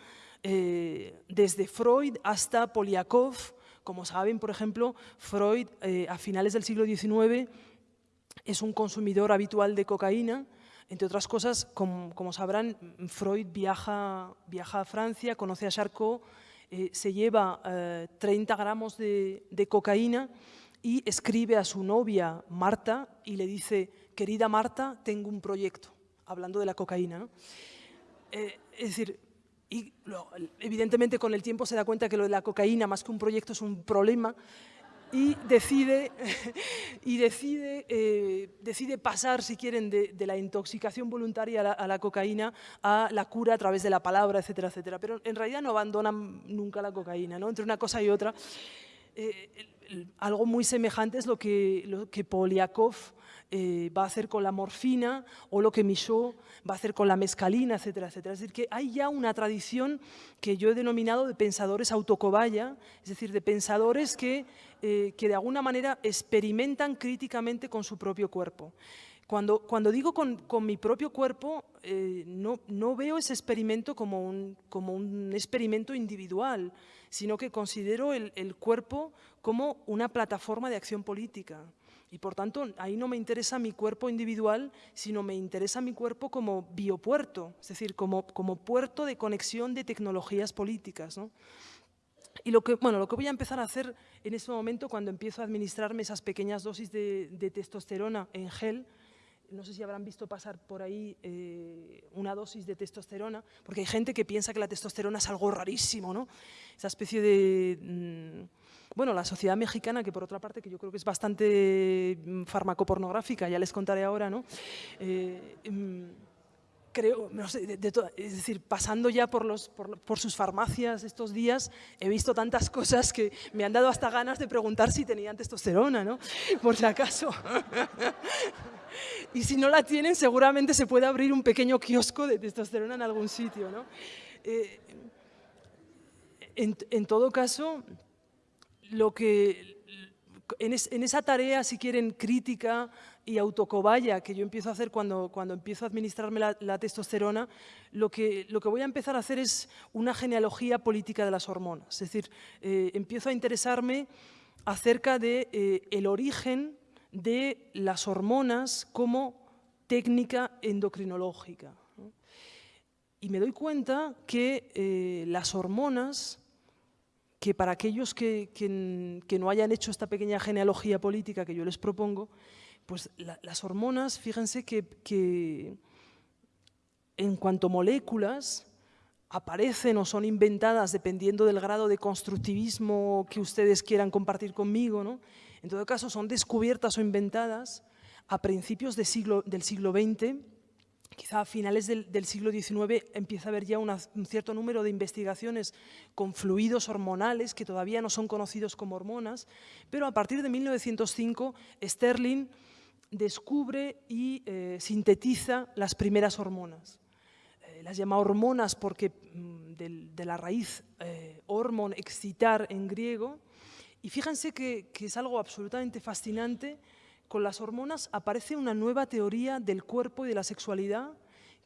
eh, desde Freud hasta Poliakov, como saben, por ejemplo, Freud eh, a finales del siglo XIX es un consumidor habitual de cocaína. Entre otras cosas, como, sabrán, Freud viaja, viaja, a Francia, conoce a Charcot, eh, se lleva eh, 30 gramos de, cocaína y escribe a su novia, Marta, y le dice querida Marta, tengo un proyecto, hablando de la cocaína. Eh, es decir, y evidentemente con el tiempo se da cuenta que lo de la cocaína, más que un proyecto, es un problema, y decide, y decide, eh, decide pasar, si quieren, de, la intoxicación voluntaria a la, cocaína a la cura a través de la palabra, etcétera, etcétera. Pero en realidad no abandonan nunca la cocaína, ¿no? Entre una cosa y otra. Eh, algo muy semejante es lo que, lo que Poliakov eh, va a hacer con la morfina o lo que Michaud va a hacer con la mescalina, etcétera, etcétera. Es decir, que hay ya una tradición que yo he denominado de pensadores autocobaya, es decir, de pensadores que, eh, que de alguna manera experimentan críticamente con su propio cuerpo. Cuando, cuando digo con, con, mi propio cuerpo, eh, no, no, veo ese experimento como un, como un, experimento individual, sino que considero el, el cuerpo como una plataforma de acción política. Y por tanto, ahí no me interesa mi cuerpo individual, sino me interesa mi cuerpo como biopuerto, es decir, como, como puerto de conexión de tecnologías políticas. Y lo que, bueno, lo que voy a empezar a hacer en este momento, cuando empiezo a administrarme esas pequeñas dosis de, de testosterona en gel, no sé si habrán visto pasar por ahí eh, una dosis de testosterona, porque hay gente que piensa que la testosterona es algo rarísimo, ¿no? Esa especie de... Mm, bueno, la sociedad mexicana, que por otra parte, que yo creo que es bastante mm, farmacopornográfica, ya les contaré ahora, ¿no? Eh, mm, creo, no sé, de, es decir, pasando ya por, sus farmacias estos días, he visto tantas cosas que me han dado hasta ganas de preguntar si tenían testosterona, ¿no? Por si acaso. y si no la tienen, seguramente se puede abrir un pequeño kiosco de testosterona en algún sitio, ¿no? Eh, en todo caso, lo que, en, esa tarea, si quieren, crítica y autocobaya que yo empiezo a hacer cuando, cuando empiezo a administrarme la, testosterona, lo que, lo que voy a empezar a hacer es una genealogía política de las hormonas. Es decir, eh, empiezo a interesarme acerca del de, eh, el origen de las hormonas como técnica endocrinológica. Y me doy cuenta que eh, las hormonas que para aquellos que, no hayan hecho esta pequeña genealogía política que yo les propongo, pues las hormonas, fíjense que, en cuanto moléculas aparecen o son inventadas dependiendo del grado de constructivismo que ustedes quieran compartir conmigo, ¿no? en todo caso son descubiertas o inventadas a principios del siglo XX Quizá a finales del, siglo XIX empieza a haber ya un cierto número de investigaciones con fluidos hormonales que todavía no son conocidos como hormonas, pero a partir de 1905 Sterling descubre y eh, sintetiza las primeras hormonas. Eh, las llama hormonas porque mm, de, la raíz eh, hormon, excitar en griego, y fíjense que, que es algo absolutamente fascinante con las hormonas aparece una nueva teoría del cuerpo y de la sexualidad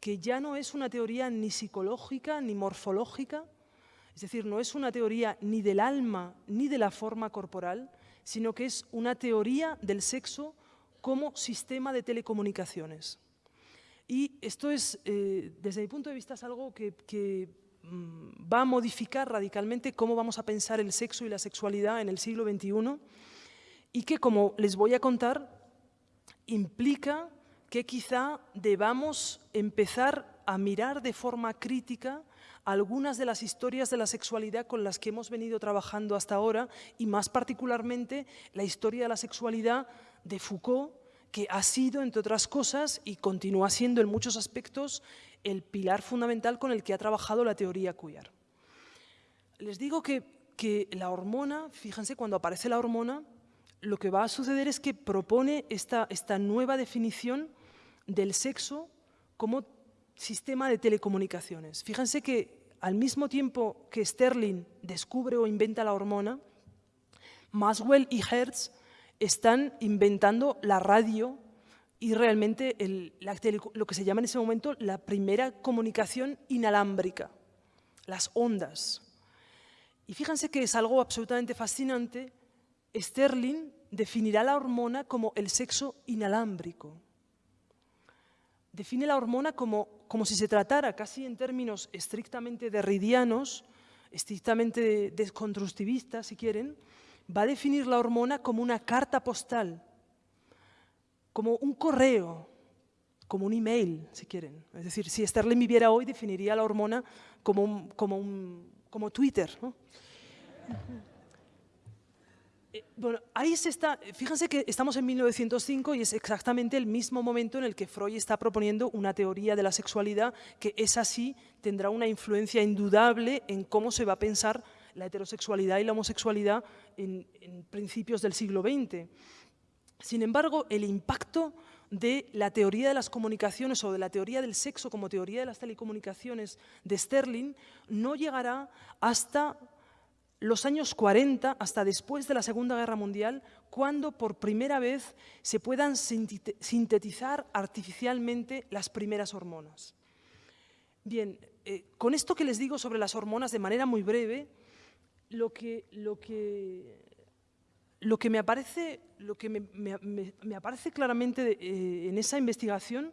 que ya no es una teoría ni psicológica ni morfológica, es decir, no es una teoría ni del alma ni de la forma corporal, sino que es una teoría del sexo como sistema de telecomunicaciones. Y esto es, eh, desde mi punto de vista, es algo que, mm, va a modificar radicalmente cómo vamos a pensar el sexo y la sexualidad en el siglo XXI y que, como les voy a contar, implica que quizá debamos empezar a mirar de forma crítica algunas de las historias de la sexualidad con las que hemos venido trabajando hasta ahora y más particularmente la historia de la sexualidad de Foucault, que ha sido, entre otras cosas, y continúa siendo en muchos aspectos, el pilar fundamental con el que ha trabajado la teoría queer. Les digo que, que la hormona, fíjense, cuando aparece la hormona, lo que va a suceder es que propone esta, esta nueva definición del sexo como sistema de telecomunicaciones. Fíjense que al mismo tiempo que Sterling descubre o inventa la hormona, Maxwell y Hertz están inventando la radio y realmente lo que se llama en ese momento la primera comunicación inalámbrica, las ondas. Y fíjense que es algo absolutamente fascinante Sterling definirá la hormona como el sexo inalámbrico. Define la hormona como, como si se tratara, casi en términos estrictamente derridianos, estrictamente desconstructivistas, si quieren, va a definir la hormona como una carta postal, como un correo, como un email, si quieren. Es decir, si Sterling viviera hoy, definiría la hormona como, como, como Twitter. Eh, bueno, ahí se está, fíjense que estamos en 1905 y es exactamente el mismo momento en el que Freud está proponiendo una teoría de la sexualidad que es así, tendrá una influencia indudable en cómo se va a pensar la heterosexualidad y la homosexualidad en, principios del siglo XX. Sin embargo, el impacto de la teoría de las comunicaciones o de la teoría del sexo como teoría de las telecomunicaciones de Sterling no llegará hasta los años 40, hasta después de la Segunda Guerra Mundial, cuando por primera vez se puedan sintetizar artificialmente las primeras hormonas. Bien, eh, con esto que les digo sobre las hormonas de manera muy breve, lo que, lo que, lo que, me, aparece, lo que me, aparece claramente eh, en esa investigación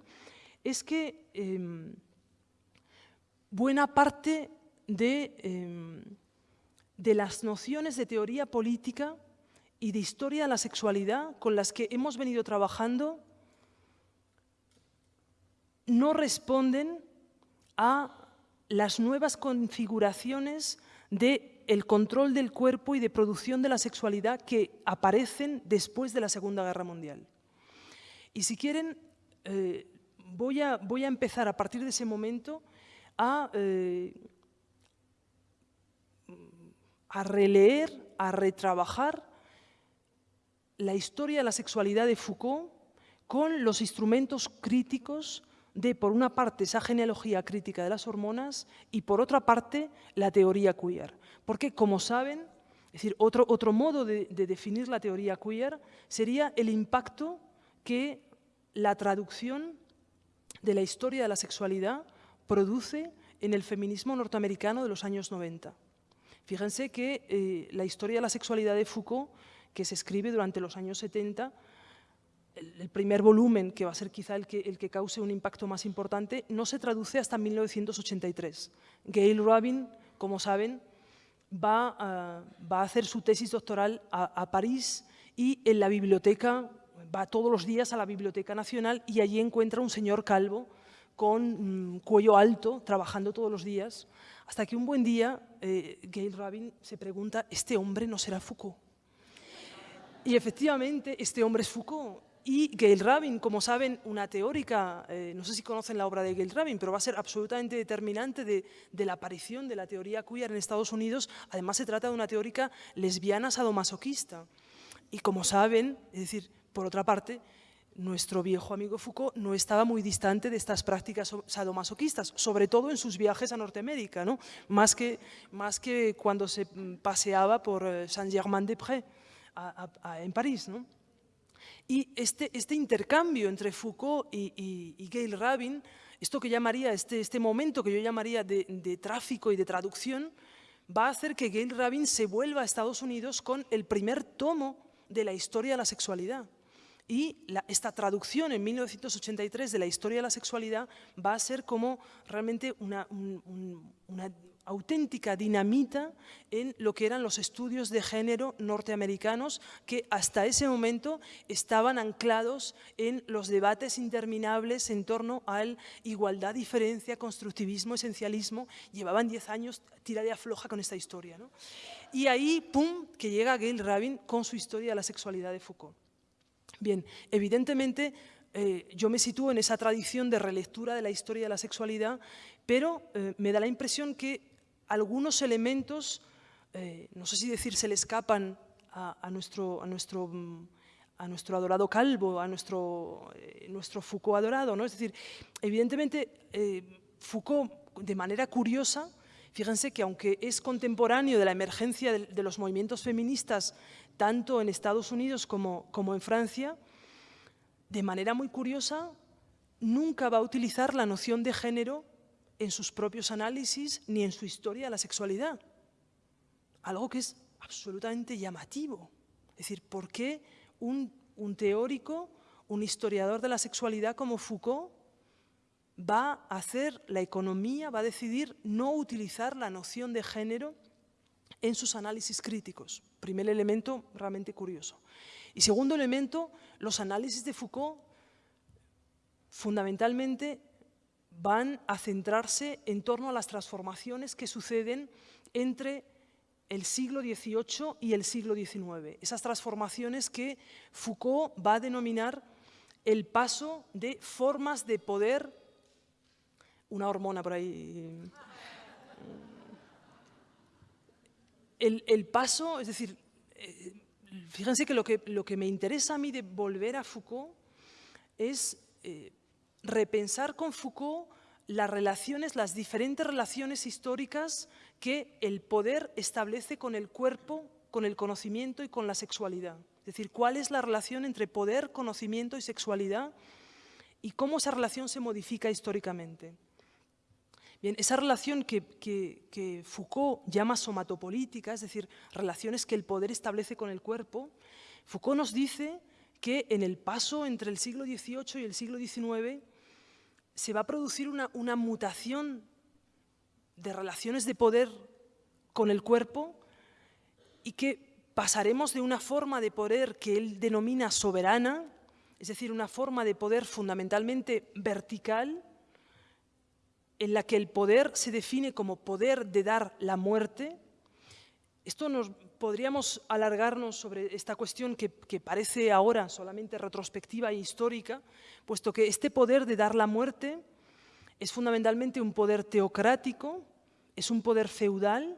es que em, buena parte de, em, de las nociones de teoría política y de historia de la sexualidad con las que hemos venido trabajando no responden a las nuevas configuraciones de el control del cuerpo y de producción de la sexualidad que aparecen después de la Segunda Guerra Mundial. Y si quieren, eh, voy, a, voy, a, empezar a partir de ese momento a, eh, a releer, a retrabajar la historia de la sexualidad de Foucault con los instrumentos críticos de, por una parte, esa genealogía crítica de las hormonas y, por otra parte, la teoría queer. Porque, como saben, es decir, otro, otro modo de, definir la teoría queer sería el impacto que la traducción de la historia de la sexualidad produce en el feminismo norteamericano de los años 90. Fíjense que eh, la historia de la sexualidad de Foucault, que se escribe durante los años 70, el, primer volumen, que va a ser quizá el que, el que cause un impacto más importante, no se traduce hasta 1983. Gail Rubin, como saben, va a, hacer su tesis doctoral a, París y en la biblioteca, va todos los días a la Biblioteca Nacional y allí encuentra un señor calvo con mm, cuello alto, trabajando todos los días, hasta que un buen día eh, Gail Rabin se pregunta, ¿este hombre no será Foucault? Y efectivamente, este hombre es Foucault. Y Gail Rabin, como saben, una teórica, eh, no sé si conocen la obra de Gail Rabin, pero va a ser absolutamente determinante de, la aparición de la teoría queer en Estados Unidos. Además, se trata de una teórica lesbiana sadomasoquista. Y como saben, es decir, por otra parte, nuestro viejo amigo Foucault no estaba muy distante de estas prácticas sadomasoquistas, sobre todo en sus viajes a Norteamérica, ¿no? más, que, más que cuando se paseaba por eh, Saint-Germain-des-Prés en París. ¿no? Y este, este intercambio entre Foucault y, Gail Rabin, esto que llamaría, este, este momento que yo llamaría de, tráfico y de traducción, va a hacer que Gail Rabin se vuelva a Estados Unidos con el primer tomo de la historia de la sexualidad. Y esta traducción en 1983 de la historia de la sexualidad va a ser como realmente una, auténtica dinamita en lo que eran los estudios de género norteamericanos que hasta ese momento estaban anclados en los debates interminables en torno al igualdad, diferencia, constructivismo, esencialismo. Llevaban 10 años tira de afloja con esta historia. Y ahí, pum, que llega Gail Rabin con su historia de la sexualidad de Foucault. Bien, evidentemente eh, yo me sitúo en esa tradición de relectura de la historia de la sexualidad, pero eh, me da la impresión que algunos elementos, eh, no sé si decir, se le escapan a, nuestro, a, nuestro, a nuestro adorado Calvo, a nuestro, nuestro Foucault adorado. ¿no? Es decir, evidentemente Foucault, de manera curiosa, fíjense que aunque es contemporáneo de la emergencia de, los movimientos feministas, tanto en Estados Unidos como, en Francia, de manera muy curiosa, nunca va a utilizar la noción de género en sus propios análisis ni en su historia de la sexualidad. Algo que es absolutamente llamativo. Es decir, ¿por qué un, teórico, un historiador de la sexualidad como Foucault va a hacer la economía, va a decidir no utilizar la noción de género en sus análisis críticos. Primer elemento realmente curioso. Y segundo elemento, los análisis de Foucault fundamentalmente van a centrarse en torno a las transformaciones que suceden entre el siglo XVIII y el siglo XIX. Esas transformaciones que Foucault va a denominar el paso de formas de poder, una hormona por ahí, el, paso, es decir, eh, fíjense que lo, que me interesa a mí de volver a Foucault es eh, repensar con Foucault las relaciones, las diferentes relaciones históricas que el poder establece con el cuerpo, con el conocimiento y con la sexualidad. Es decir, cuál es la relación entre poder, conocimiento y sexualidad y cómo esa relación se modifica históricamente. Bien, esa relación que, Foucault llama somatopolítica, es decir, relaciones que el poder establece con el cuerpo, Foucault nos dice que en el paso entre el siglo XVIII y el siglo XIX se va a producir una, una mutación de relaciones de poder con el cuerpo y que pasaremos de una forma de poder que él denomina soberana, es decir, una forma de poder fundamentalmente vertical, en la que el poder se define como poder de dar la muerte. Esto nos podríamos alargarnos sobre esta cuestión que, que, parece ahora solamente retrospectiva e histórica, puesto que este poder de dar la muerte es fundamentalmente un poder teocrático, es un poder feudal,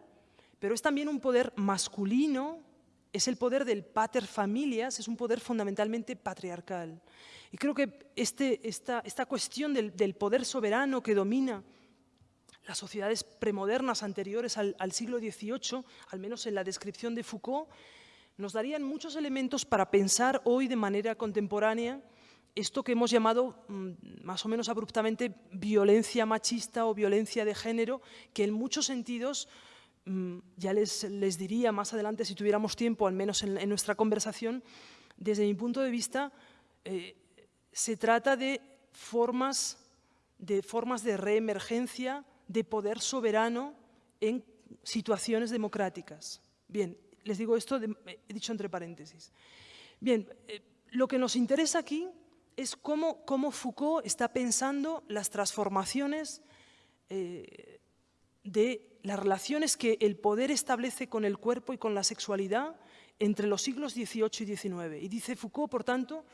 pero es también un poder masculino, es el poder del pater familias, es un poder fundamentalmente patriarcal. Y creo que este, esta, esta, cuestión del, del, poder soberano que domina las sociedades premodernas anteriores al, al, siglo XVIII, al menos en la descripción de Foucault, nos darían muchos elementos para pensar hoy de manera contemporánea esto que hemos llamado mm, más o menos abruptamente violencia machista o violencia de género, que en muchos sentidos, ya les, les, diría más adelante si tuviéramos tiempo, al menos en, nuestra conversación, desde mi punto de vista, eh, se trata de formas, de formas de reemergencia de poder soberano en situaciones democráticas. Bien, les digo esto, he dicho entre paréntesis. Bien, eh, lo que nos interesa aquí es cómo, cómo Foucault está pensando las transformaciones eh, de las relaciones que el poder establece con el cuerpo y con la sexualidad entre los siglos XVIII y XIX. Y dice Foucault, por tanto,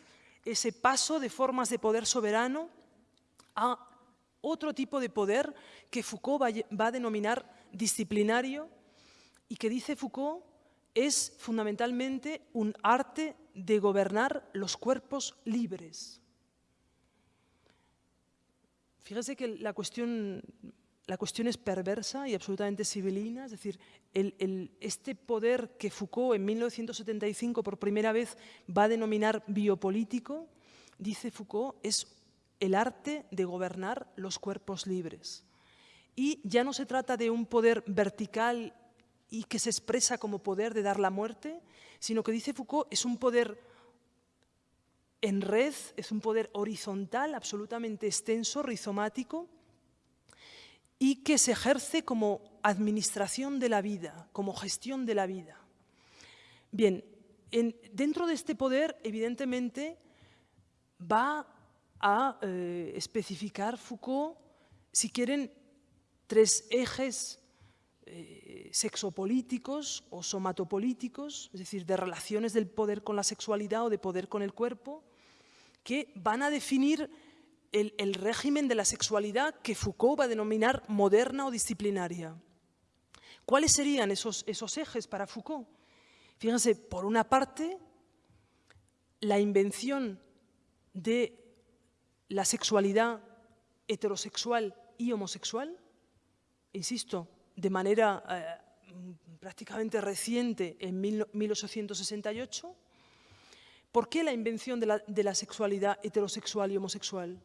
ese paso de formas de poder soberano a otro tipo de poder que Foucault va, a denominar disciplinario y que dice Foucault es fundamentalmente un arte de gobernar los cuerpos libres. Fíjese que la cuestión, la cuestión es perversa y absolutamente civilina, es decir, este poder que Foucault en 1975 por primera vez va a denominar biopolítico, dice Foucault, es el arte de gobernar los cuerpos libres. Y ya no se trata de un poder vertical y que se expresa como poder de dar la muerte, sino que dice Foucault es un poder en red, es un poder horizontal, absolutamente extenso, rizomático, y que se ejerce como administración de la vida, como gestión de la vida. Bien, en, dentro de este poder, evidentemente, va a eh, especificar Foucault, si quieren, tres ejes eh, sexopolíticos o somatopolíticos, es decir, de relaciones del poder con la sexualidad o de poder con el cuerpo, que van a definir el, régimen de la sexualidad que Foucault va a denominar moderna o disciplinaria. ¿Cuáles serían esos, ejes para Foucault? Fíjense, por una parte, la invención de la sexualidad heterosexual y homosexual, insisto, de manera eh, prácticamente reciente, en 1868. ¿Por qué la invención de la sexualidad heterosexual y homosexual?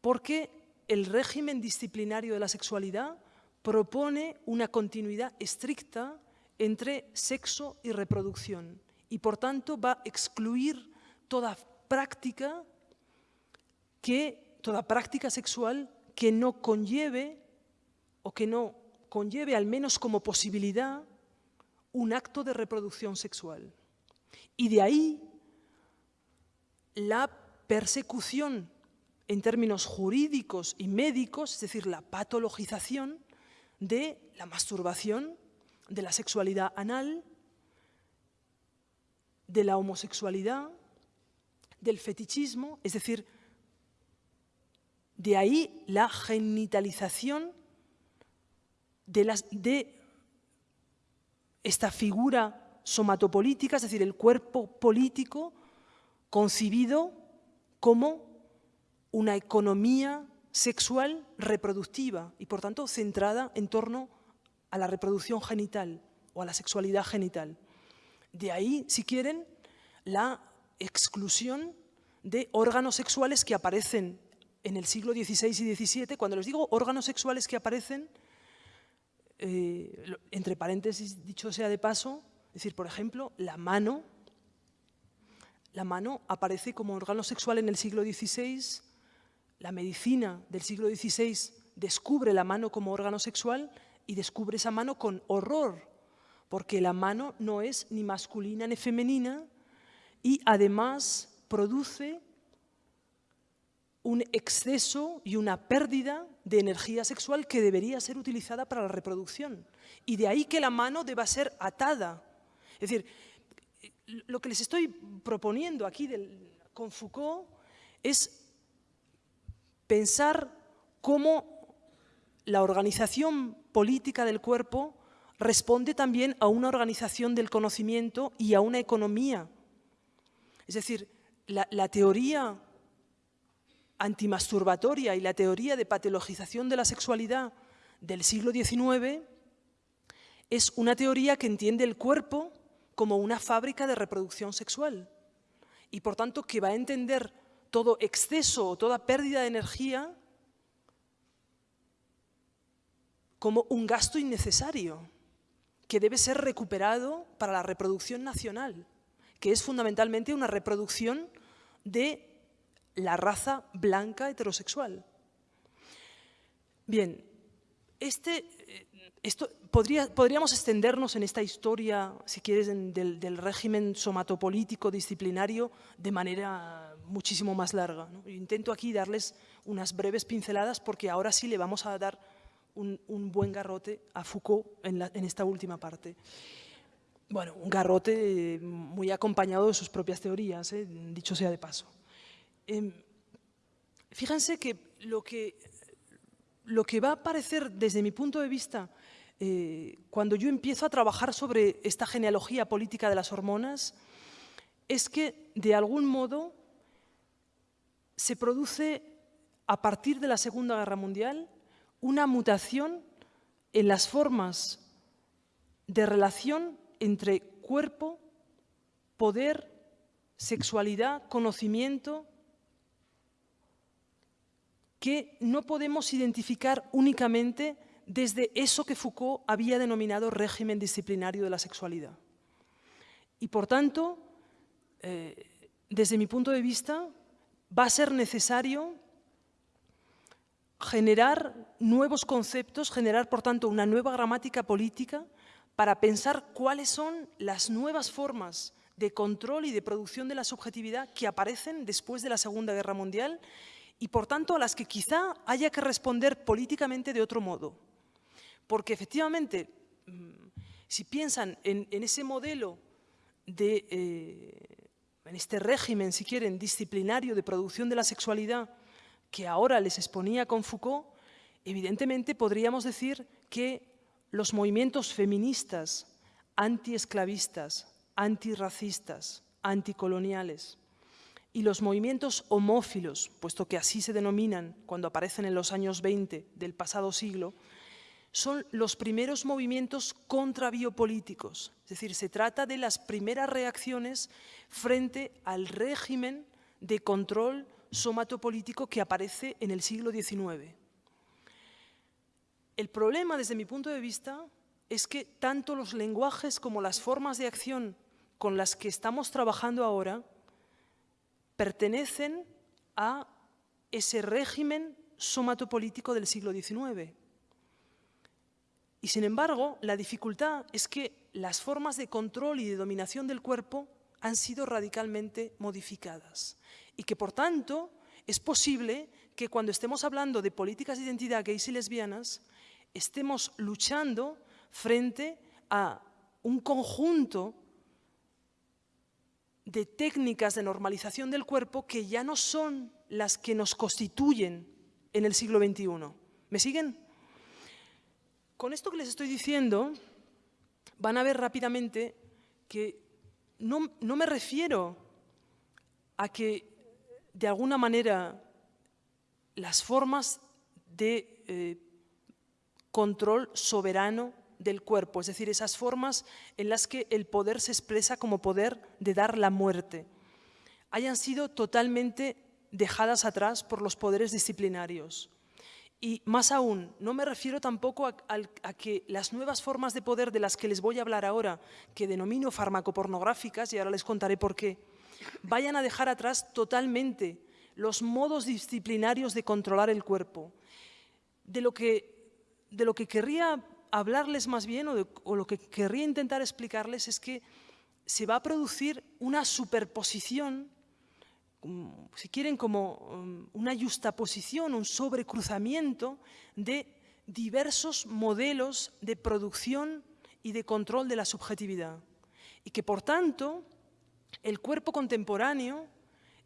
Porque el régimen disciplinario de la sexualidad propone una continuidad estricta entre sexo y reproducción y por tanto va a excluir toda práctica que toda práctica sexual que no conlleve o que no conlleve al menos como posibilidad un acto de reproducción sexual. Y de ahí la persecución en términos jurídicos y médicos, es decir, la patologización de la masturbación, de la sexualidad anal, de la homosexualidad, del fetichismo, es decir, de ahí la genitalización de, de esta figura somatopolítica, es decir, el cuerpo político concibido como una economía sexual reproductiva y, por tanto, centrada en torno a la reproducción genital o a la sexualidad genital. De ahí, si quieren, la exclusión de órganos sexuales que aparecen en el siglo XVI y XVII. Cuando les digo órganos sexuales que aparecen, eh, entre paréntesis, dicho sea de paso, es decir, por ejemplo, la mano, la mano aparece como órgano sexual en el siglo XVI, la medicina del siglo XVI descubre la mano como órgano sexual y descubre esa mano con horror, porque la mano no es ni masculina ni femenina y además produce un exceso y una pérdida de energía sexual que debería ser utilizada para la reproducción. Y de ahí que la mano deba ser atada. Es decir, lo que les estoy proponiendo aquí del, con Foucault es pensar cómo la organización política del cuerpo responde también a una organización del conocimiento y a una economía. Es decir, la, teoría antimasturbatoria y la teoría de patologización de la sexualidad del siglo XIX es una teoría que entiende el cuerpo como una fábrica de reproducción sexual y por tanto que va a entender todo exceso o toda pérdida de energía como un gasto innecesario que debe ser recuperado para la reproducción nacional, que es fundamentalmente una reproducción de la raza blanca heterosexual. Bien, este, eh, esto, podría, podríamos extendernos en esta historia, si quieres, del, régimen somatopolítico disciplinario de manera muchísimo más larga. Intento aquí darles unas breves pinceladas porque ahora sí le vamos a dar un, buen garrote a Foucault en, esta última parte. Bueno, un garrote eh, muy acompañado de sus propias teorías, eh, dicho sea de paso. Em, fíjense que lo, que va a parecer desde mi punto de vista eh, cuando yo empiezo a trabajar sobre esta genealogía política de las hormonas es que de algún modo se produce a partir de la Segunda Guerra Mundial una mutación en las formas de relación entre cuerpo, poder, sexualidad, conocimiento, que no podemos identificar únicamente desde eso que Foucault había denominado régimen disciplinario de la sexualidad. Y por tanto, eh, desde mi punto de vista, va a ser necesario generar nuevos conceptos, generar por tanto una nueva gramática política para pensar cuáles son las nuevas formas de control y de producción de la subjetividad que aparecen después de la Segunda Guerra Mundial y por tanto a las que quizá haya que responder políticamente de otro modo. Porque efectivamente, mm, si piensan en, ese modelo de, eh, en este régimen, si quieren, disciplinario de producción de la sexualidad que ahora les exponía con Foucault, evidentemente podríamos decir que los movimientos feministas, antiesclavistas, antirracistas, anticoloniales, y los movimientos homófilos, puesto que así se denominan cuando aparecen en los años 20 del pasado siglo, son los primeros movimientos contrabiopolíticos. Es decir, se trata de las primeras reacciones frente al régimen de control somatopolítico que aparece en el siglo XIX. El problema, desde mi punto de vista, es que tanto los lenguajes como las formas de acción con las que estamos trabajando ahora pertenecen a ese régimen somatopolítico del siglo XIX. Y sin embargo, la dificultad es que las formas de control y de dominación del cuerpo han sido radicalmente modificadas y que por tanto es posible que cuando estemos hablando de políticas de identidad gays y lesbianas, estemos luchando frente a un conjunto de técnicas de normalización del cuerpo que ya no son las que nos constituyen en el siglo XXI. ¿Me siguen? Con esto que les estoy diciendo, van a ver rápidamente que no, me refiero a que de alguna manera las formas de eh, control soberano del cuerpo, es decir, esas formas en las que el poder se expresa como poder de dar la muerte, hayan sido totalmente dejadas atrás por los poderes disciplinarios. Y más aún, no me refiero tampoco a, que las nuevas formas de poder de las que les voy a hablar ahora, que denomino farmacopornográficas, y ahora les contaré por qué, vayan a dejar atrás totalmente los modos disciplinarios de controlar el cuerpo. De lo que, de lo que querría hablarles más bien, o, o lo que querría intentar explicarles, es que se va a producir una superposición si quieren, como um, una justaposición, un sobrecruzamiento de diversos modelos de producción y de control de la subjetividad. Y que, por tanto, el cuerpo contemporáneo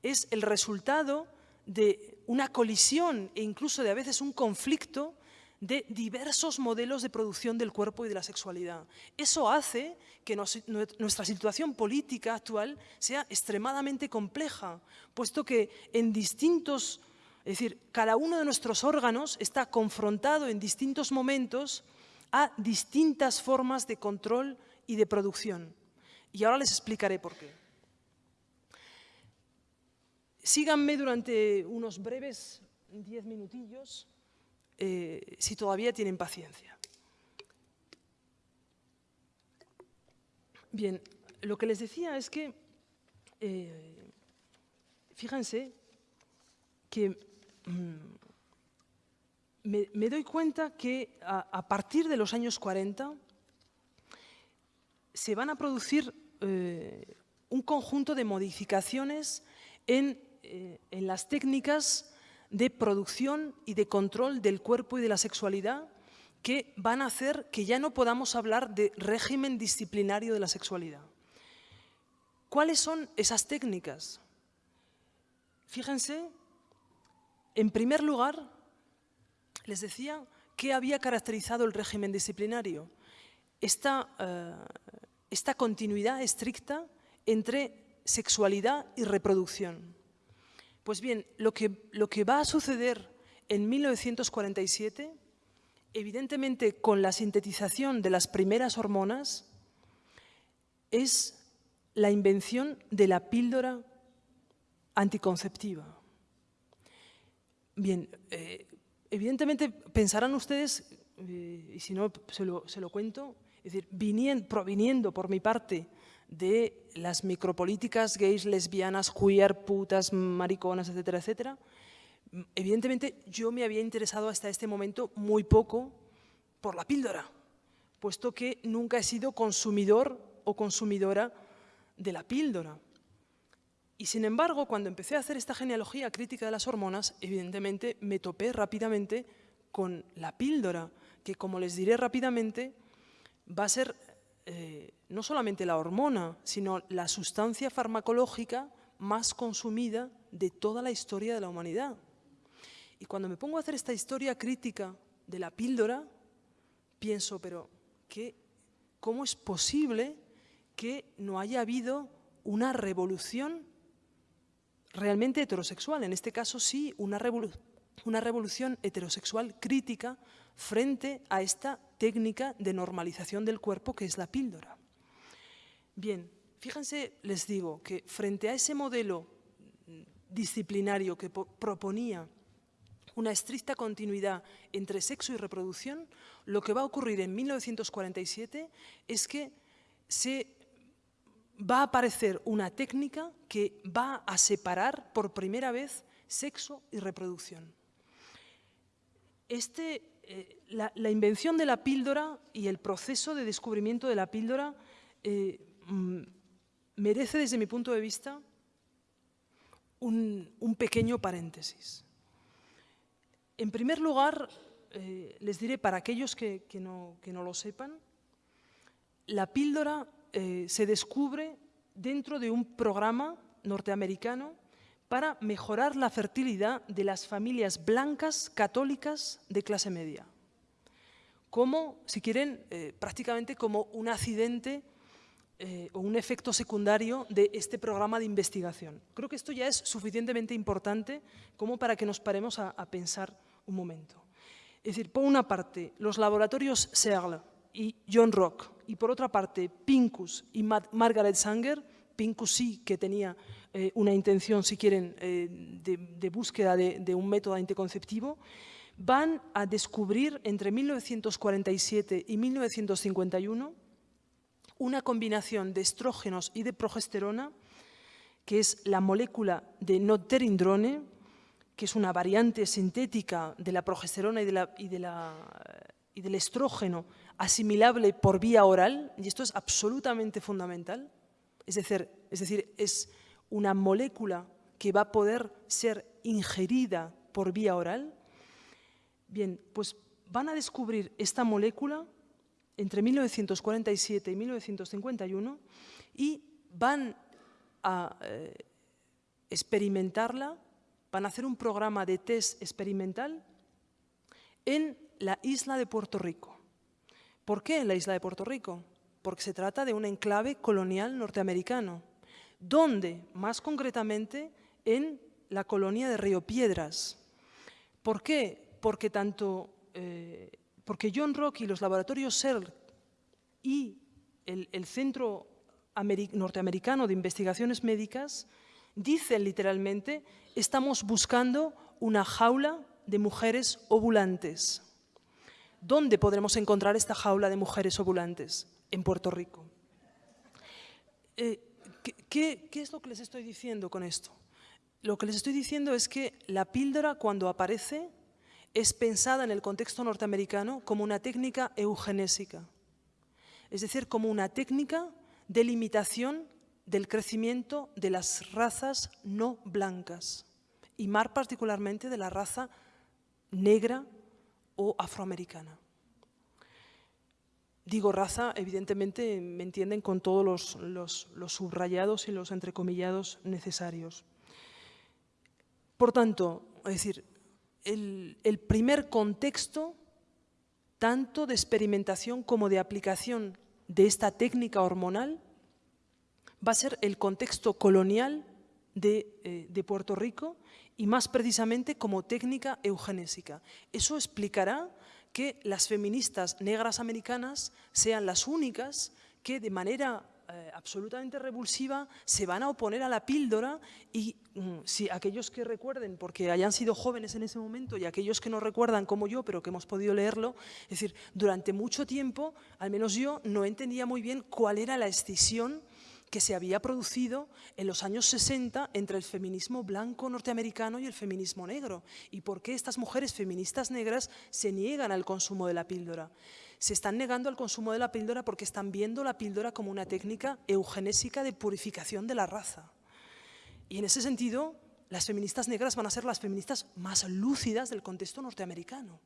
es el resultado de una colisión e incluso de a veces un conflicto de diversos modelos de producción del cuerpo y de la sexualidad. Eso hace que nuestra situación política actual sea extremadamente compleja, puesto que en distintos, es decir, cada uno de nuestros órganos está confrontado en distintos momentos a distintas formas de control y de producción. Y ahora les explicaré por qué. Síganme durante unos breves diez minutillos eh, si todavía tienen paciencia. Bien, lo que les decía es que, eh, fíjense, que mm, me, doy cuenta que a, partir de los años 40 se van a producir eh, un conjunto de modificaciones en, en las técnicas de producción y de control del cuerpo y de la sexualidad que van a hacer que ya no podamos hablar de régimen disciplinario de la sexualidad. ¿Cuáles son esas técnicas? Fíjense, en primer lugar, les decía que había caracterizado el régimen disciplinario. Esta, eh, esta continuidad estricta entre sexualidad y reproducción. Pues bien, lo que, va a suceder en 1947, evidentemente con la sintetización de las primeras hormonas, es la invención de la píldora anticonceptiva. Bien, eh, evidentemente pensarán ustedes, eh, y si no se lo cuento, es decir, proviniendo por mi parte de las micropolíticas gays, lesbianas, queer, putas, mariconas, etcétera, etcétera, evidentemente yo me había interesado hasta este momento muy poco por la píldora, puesto que nunca he sido consumidor o consumidora de la píldora. Y sin embargo, cuando empecé a hacer esta genealogía crítica de las hormonas, evidentemente me topé rápidamente con la píldora, que como les diré rápidamente, va a ser eh, no solamente la hormona, sino la sustancia farmacológica más consumida de toda la historia de la humanidad. Y cuando me pongo a hacer esta historia crítica de la píldora, pienso, pero ¿qué, ¿cómo es posible que no haya habido una revolución realmente heterosexual? En este caso sí, una, una revolución heterosexual crítica frente a esta técnica de normalización del cuerpo que es la píldora. Bien, fíjense, les digo, que frente a ese modelo disciplinario que proponía una estricta continuidad entre sexo y reproducción, lo que va a ocurrir en 1947 es que se va a aparecer una técnica que va a separar por primera vez sexo y reproducción. Este eh, la, invención de la píldora y el proceso de descubrimiento de la píldora eh, mm, merece, desde mi punto de vista, un, pequeño paréntesis. En primer lugar, eh, les diré para aquellos que, no, lo sepan, la píldora eh, se descubre dentro de un programa norteamericano para mejorar la fertilidad de las familias blancas católicas de clase media. Como, si quieren, eh, prácticamente como un accidente eh, o un efecto secundario de este programa de investigación. Creo que esto ya es suficientemente importante como para que nos paremos a, pensar un momento. Es decir, por una parte, los laboratorios Searle y John Rock, y por otra parte, Pincus y Margaret Sanger, Pincus sí que tenía eh, una intención, si quieren, eh, de, búsqueda de, de un método anticonceptivo, van a descubrir entre 1947 y 1951 una combinación de estrógenos y de progesterona, que es la molécula de noterindrone, que es una variante sintética de la progesterona y, del estrógeno asimilable por vía oral, y esto es absolutamente fundamental, es decir, es decir, es una molécula que va a poder ser ingerida por vía oral, bien, pues van a descubrir esta molécula entre 1947 y 1951 y van a eh, experimentarla, van a hacer un programa de test experimental en la isla de Puerto Rico. ¿Por qué en la isla de Puerto Rico? Porque se trata de un enclave colonial norteamericano, donde, más concretamente, en la colonia de Río Piedras. ¿Por qué? Porque tanto eh, porque John Rock y los laboratorios CERN y el, Centro Norteamericano de Investigaciones Médicas dicen literalmente estamos buscando una jaula de mujeres ovulantes. ¿Dónde podremos encontrar esta jaula de mujeres ovulantes? En Puerto Rico. Eh, ¿qué, ¿Qué es lo que les estoy diciendo con esto? Lo que les estoy diciendo es que la píldora cuando aparece es pensada en el contexto norteamericano como una técnica eugenésica, es decir, como una técnica de limitación del crecimiento de las razas no blancas, y más particularmente de la raza negra o afroamericana. Digo raza, evidentemente me entienden con todos los, subrayados y los entrecomillados necesarios. Por tanto, es decir, el, primer contexto, tanto de experimentación como de aplicación de esta técnica hormonal, va a ser el contexto colonial de, eh, de, Puerto Rico y más precisamente como técnica eugenésica. Eso explicará que las feministas negras americanas sean las únicas que de manera eh, absolutamente revulsiva, se van a oponer a la píldora y mm, si aquellos que recuerden, porque hayan sido jóvenes en ese momento y aquellos que no recuerdan como yo, pero que hemos podido leerlo, es decir, durante mucho tiempo, al menos yo, no entendía muy bien cuál era la escisión que se había producido en los años 60 entre el feminismo blanco norteamericano y el feminismo negro y por qué estas mujeres feministas negras se niegan al consumo de la píldora se están negando al consumo de la píldora porque están viendo la píldora como una técnica eugenésica de purificación de la raza. Y en ese sentido, las feministas negras van a ser las feministas más lúcidas del contexto norteamericano.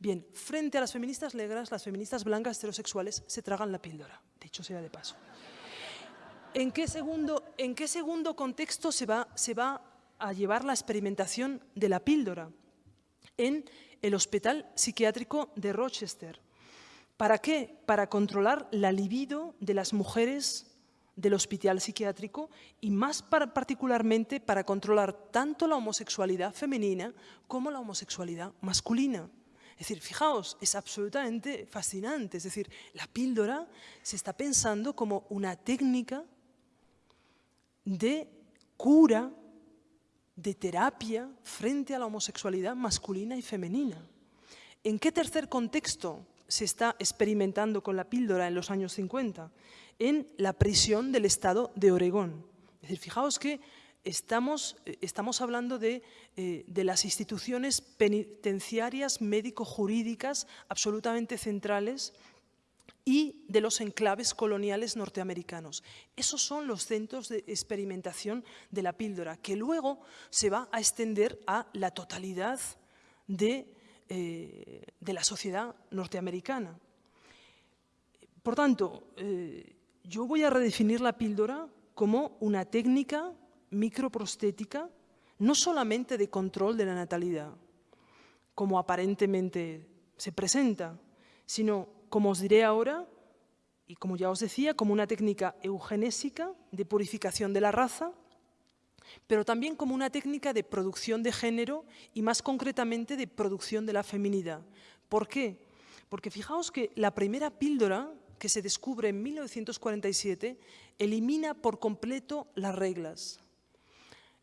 Bien, frente a las feministas negras, las feministas blancas heterosexuales se tragan la píldora, dicho sea de paso. ¿En qué segundo, en qué segundo contexto se va, se va a llevar la experimentación de la píldora? En el Hospital Psiquiátrico de Rochester, ¿Para qué? Para controlar la libido de las mujeres del hospital psiquiátrico y más particularmente para controlar tanto la homosexualidad femenina como la homosexualidad masculina. Es decir, fijaos, es absolutamente fascinante. Es decir, la píldora se está pensando como una técnica de cura, de terapia frente a la homosexualidad masculina y femenina. ¿En qué tercer contexto se está experimentando con la píldora en los años 50, en la prisión del Estado de Oregón. Es decir, fijaos que estamos, eh, estamos hablando de, eh, de las instituciones penitenciarias médico-jurídicas absolutamente centrales y de los enclaves coloniales norteamericanos. Esos son los centros de experimentación de la píldora, que luego se va a extender a la totalidad de, eh, la sociedad norteamericana. Por tanto, eh, yo voy a redefinir la píldora como una técnica microprostética, no solamente de control de la natalidad, como aparentemente se presenta, sino como os diré ahora, y como ya os decía, como una técnica eugenésica de purificación de la raza, pero también como una técnica de producción de género y más concretamente de producción de la feminidad. ¿Por qué? Porque fijaos que la primera píldora que se descubre en 1947 elimina por completo las reglas.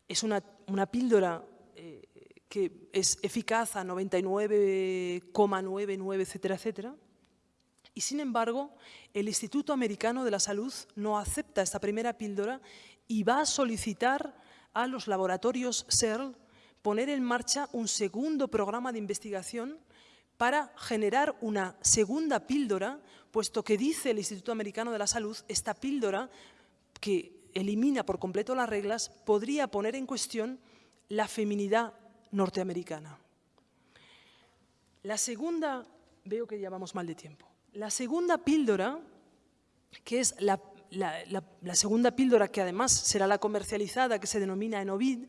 Es una, píldora eh, que es eficaz a 99,99, etcétera, etcétera, y sin embargo, el Instituto Americano de la Salud no acepta esta primera píldora y va a solicitar a los laboratorios CERL poner en marcha un segundo programa de investigación para generar una segunda píldora, puesto que dice el Instituto Americano de la Salud, esta píldora que elimina por completo las reglas, podría poner en cuestión la feminidad norteamericana. La segunda, veo que ya vamos mal de tiempo. La segunda píldora, que es la, segunda píldora que además será la comercializada, que se denomina Enovid,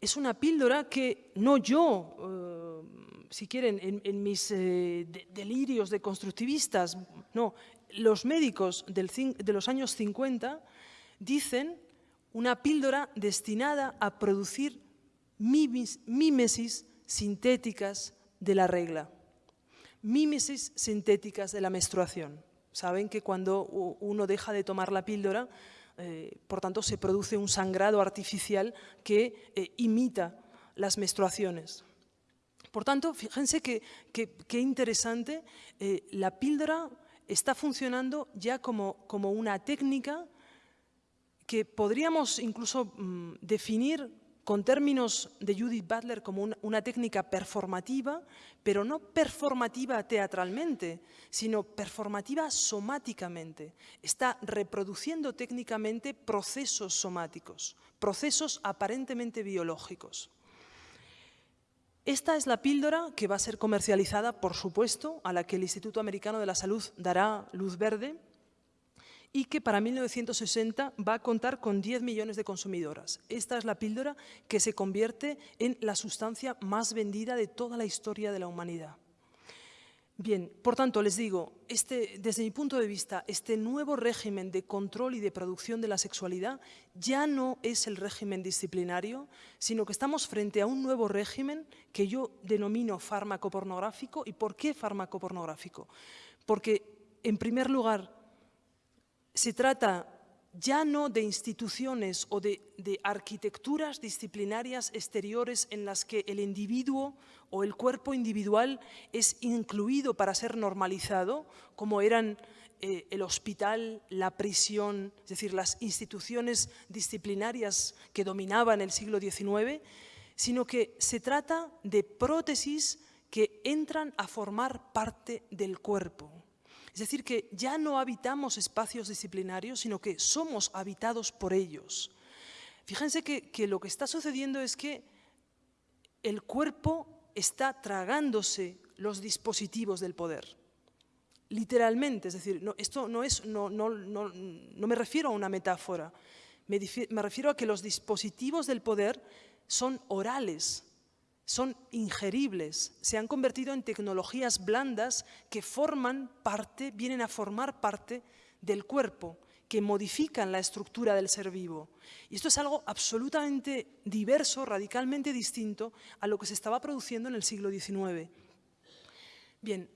es una píldora que no yo, eh, si quieren, en, mis eh, delirios de constructivistas, no, los médicos de los años 50 dicen una píldora destinada a producir mímesis sintéticas de la regla mímesis sintéticas de la menstruación. Saben que cuando uno deja de tomar la píldora, eh, por tanto, se produce un sangrado artificial que eh, imita las menstruaciones. Por tanto, fíjense qué que, interesante, eh, la píldora está funcionando ya como, como, una técnica que podríamos incluso mm, definir con términos de Judith Butler como una, técnica performativa, pero no performativa teatralmente, sino performativa somáticamente. Está reproduciendo técnicamente procesos somáticos, procesos aparentemente biológicos. Esta es la píldora que va a ser comercializada, por supuesto, a la que el Instituto Americano de la Salud dará luz verde, y que para 1960 va a contar con 10 millones de consumidoras. Esta es la píldora que se convierte en la sustancia más vendida de toda la historia de la humanidad. Bien, por tanto, les digo, este, desde mi punto de vista, este nuevo régimen de control y de producción de la sexualidad ya no es el régimen disciplinario, sino que estamos frente a un nuevo régimen que yo denomino fármaco pornográfico. ¿Y por qué fármaco pornográfico? Porque, en primer lugar, se trata ya no de instituciones o de, arquitecturas disciplinarias exteriores en las que el individuo o el cuerpo individual es incluido para ser normalizado, como eran eh, el hospital, la prisión, es decir, las instituciones disciplinarias que dominaban el siglo XIX, sino que se trata de prótesis que entran a formar parte del cuerpo. Es decir, que ya no habitamos espacios disciplinarios, sino que somos habitados por ellos. Fíjense que, lo que está sucediendo es que el cuerpo está tragándose los dispositivos del poder. Literalmente, es decir, esto no, es, no, me refiero a una metáfora, me refiero a que los dispositivos del poder son orales, son ingeribles, se han convertido en tecnologías blandas que forman parte, vienen a formar parte del cuerpo, que modifican la estructura del ser vivo. Y esto es algo absolutamente diverso, radicalmente distinto a lo que se estaba produciendo en el siglo XIX. Bien,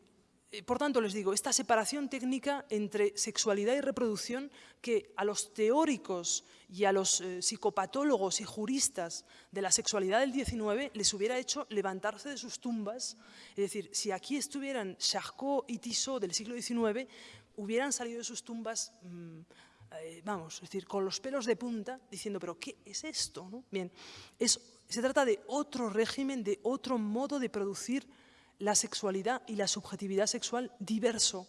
por tanto, les digo, esta separación técnica entre sexualidad y reproducción que a los teóricos y a los eh, psicopatólogos y juristas de la sexualidad del XIX les hubiera hecho levantarse de sus tumbas. Es decir, si aquí estuvieran Charcot y Tissot del siglo XIX, hubieran salido de sus tumbas, mm, eh, vamos, es decir, con los pelos de punta, diciendo, pero ¿qué es esto? Bien, se trata de otro régimen, de otro modo de producir la sexualidad y la subjetividad sexual diverso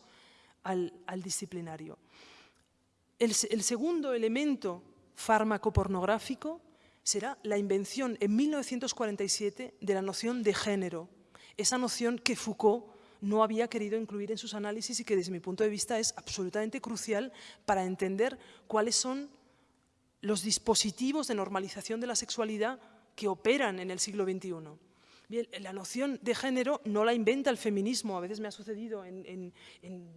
al, disciplinario. El, el segundo elemento fármaco pornográfico será la invención en 1947 de la noción de género, esa noción que Foucault no había querido incluir en sus análisis y que desde mi punto de vista es absolutamente crucial para entender cuáles son los dispositivos de normalización de la sexualidad que operan en el siglo XXI. Bien, la noción de género no la inventa el feminismo. A veces me ha sucedido en,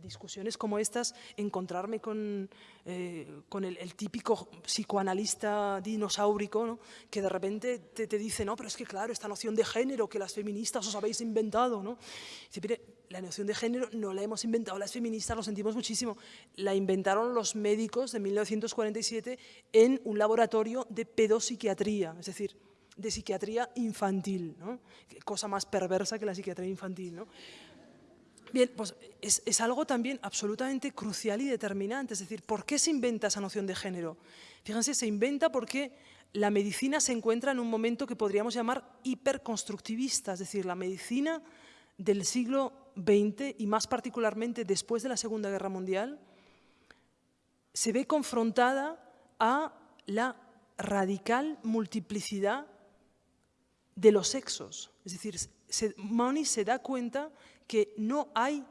discusiones como estas encontrarme con, eh, con el, típico psicoanalista dinosaurico que de repente te, dice, no, pero es que claro, esta noción de género que las feministas os habéis inventado. ¿no? Dice, la noción de género no la hemos inventado las feministas, lo sentimos muchísimo. La inventaron los médicos de 1947 en un laboratorio de pedopsiquiatría. Es decir, de psiquiatría infantil, ¿no? cosa más perversa que la psiquiatría infantil. ¿no? Bien, pues es, algo también absolutamente crucial y determinante, es decir, ¿por qué se inventa esa noción de género? Fíjense, se inventa porque la medicina se encuentra en un momento que podríamos llamar hiperconstructivista, es decir, la medicina del siglo XX y más particularmente después de la Segunda Guerra Mundial, se ve confrontada a la radical multiplicidad de los sexos. Es decir, se, se da cuenta que no hay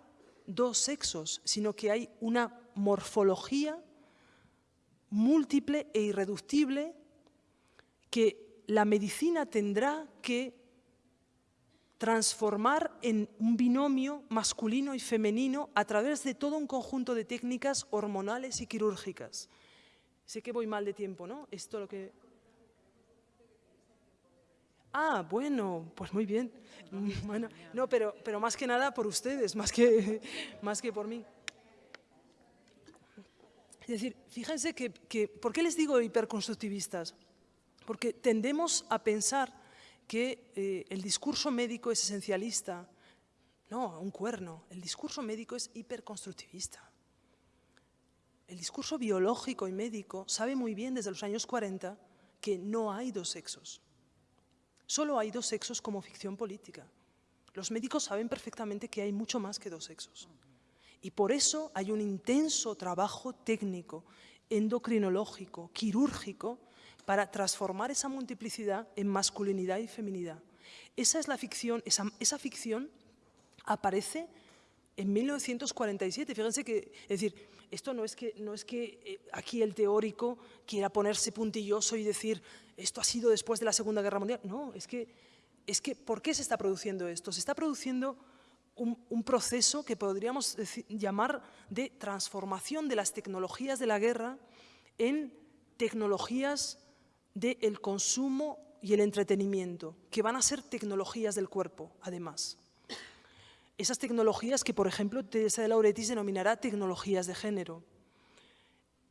dos sexos, sino que hay una morfología múltiple e irreductible que la medicina tendrá que transformar en un binomio masculino y femenino a través de todo un conjunto de técnicas hormonales y quirúrgicas. Sé que voy mal de tiempo, ¿no? Esto lo que... Ah, bueno, pues muy bien. Bueno, no, pero, pero más que nada por ustedes, más que, más que por mí. Es decir, fíjense que, que, ¿por qué les digo hiperconstructivistas? Porque tendemos a pensar que eh, el discurso médico es esencialista. No, un cuerno. El discurso médico es hiperconstructivista. El discurso biológico y médico sabe muy bien desde los años 40 que no hay dos sexos. Solo hay dos sexos como ficción política. Los médicos saben perfectamente que hay mucho más que dos sexos. Y por eso hay un intenso trabajo técnico, endocrinológico, quirúrgico, para transformar esa multiplicidad en masculinidad y feminidad. Esa es la ficción, esa, ficción aparece en 1947. Fíjense que, es decir, esto no es que, no es que eh, aquí el teórico quiera ponerse puntilloso y decir esto ha sido después de la Segunda Guerra Mundial. No, es que, es que ¿por qué se está produciendo esto? Se está produciendo un, proceso que podríamos llamar de transformación de las tecnologías de la guerra en tecnologías del consumo y el entretenimiento, que van a ser tecnologías del cuerpo, además. Esas tecnologías que, por ejemplo, Teresa de Lauretis denominará tecnologías de género.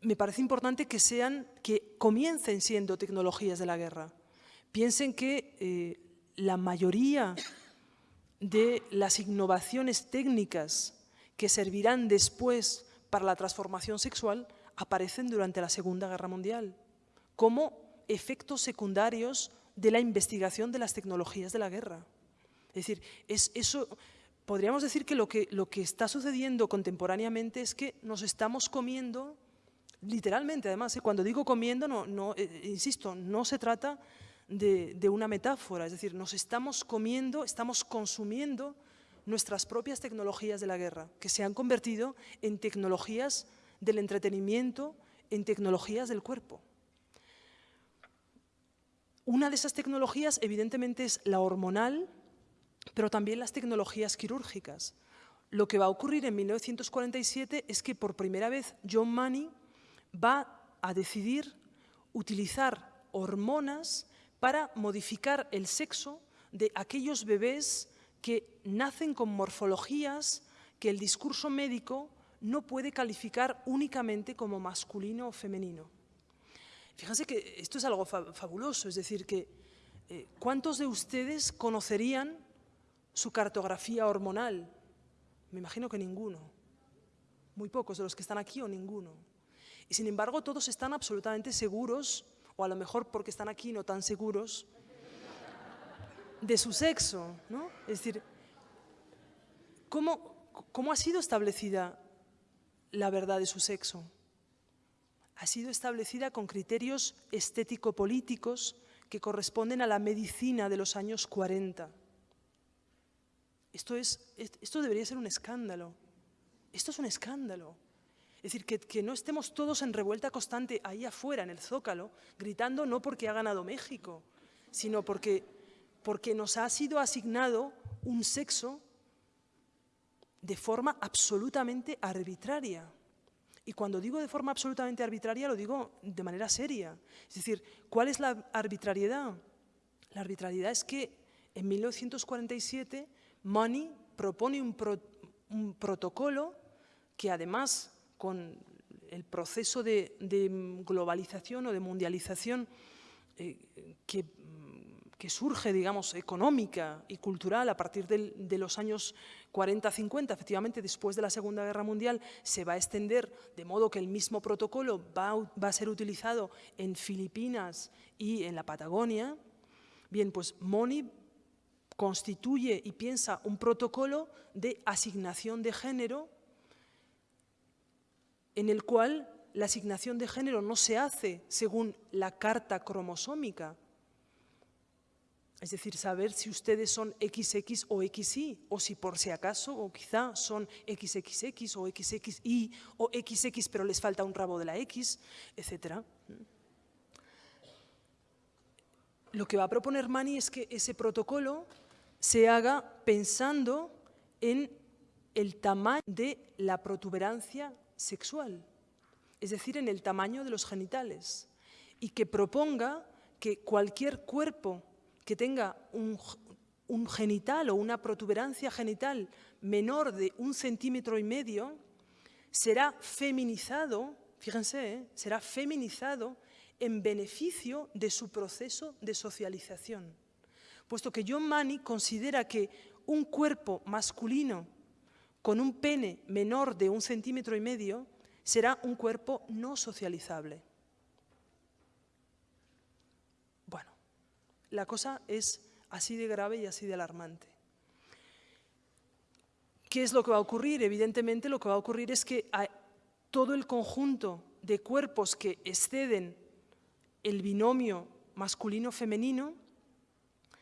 Me parece importante que, sean, que comiencen siendo tecnologías de la guerra. Piensen que eh, la mayoría de las innovaciones técnicas que servirán después para la transformación sexual aparecen durante la Segunda Guerra Mundial, como efectos secundarios de la investigación de las tecnologías de la guerra. Es decir, es eso, podríamos decir que lo, que lo que está sucediendo contemporáneamente es que nos estamos comiendo, literalmente además, ¿eh? cuando digo comiendo, no, no eh, insisto, no se trata de, de, una metáfora, es decir, nos estamos comiendo, estamos consumiendo nuestras propias tecnologías de la guerra, que se han convertido en tecnologías del entretenimiento, en tecnologías del cuerpo. Una de esas tecnologías, evidentemente, es la hormonal, pero también las tecnologías quirúrgicas. Lo que va a ocurrir en 1947 es que por primera vez John Money va a decidir utilizar hormonas para modificar el sexo de aquellos bebés que nacen con morfologías que el discurso médico no puede calificar únicamente como masculino o femenino. Fíjense que esto es algo fabuloso, es decir, que eh, ¿cuántos de ustedes conocerían su cartografía hormonal? Me imagino que ninguno. Muy pocos de los que están aquí o ninguno. Y sin embargo, todos están absolutamente seguros, o a lo mejor porque están aquí no tan seguros, de su sexo. ¿no? Es decir, ¿cómo, ¿cómo ha sido establecida la verdad de su sexo. Ha sido establecida con criterios estético-políticos que corresponden a la medicina de los años 40. Esto, es, esto debería ser un escándalo. Esto es un escándalo. Es decir, que, no estemos todos en revuelta constante ahí afuera, en el Zócalo, gritando no porque ha ganado México, sino porque, porque nos ha sido asignado un sexo de forma absolutamente arbitraria. Y cuando digo de forma absolutamente arbitraria, lo digo de manera seria. Es decir, ¿cuál es la arbitrariedad? La arbitrariedad es que en 1947 Money propone un, un protocolo que además con el proceso de, globalización o de mundialización eh, que, surge, digamos, económica y cultural a partir de los años 40-50, efectivamente después de la Segunda Guerra Mundial, se va a extender de modo que el mismo protocolo va, va a ser utilizado en Filipinas y en la Patagonia. Bien, pues Moni constituye y piensa un protocolo de asignación de género en el cual la asignación de género no se hace según la carta cromosómica, es decir, saber si ustedes son XX o XY, o si por si acaso, o quizá son XXX o XXY o XX, pero les falta un rabo de la X, etc. Lo que va a proponer Mani es que ese protocolo se haga pensando en el tamaño de la protuberancia sexual, es decir, en el tamaño de los genitales, y que proponga que cualquier cuerpo que tenga un, genital o una protuberancia genital menor de un centímetro y medio será feminizado, fíjense, ¿eh? será feminizado en beneficio de su proceso de socialización. Puesto que John Money considera que un cuerpo masculino con un pene menor de un centímetro y medio, será un cuerpo no socializable. Bueno, la cosa es así de grave y así de alarmante. ¿Qué es lo que va a ocurrir? Evidentemente lo que va a ocurrir es que todo el conjunto de cuerpos que exceden el binomio masculino-femenino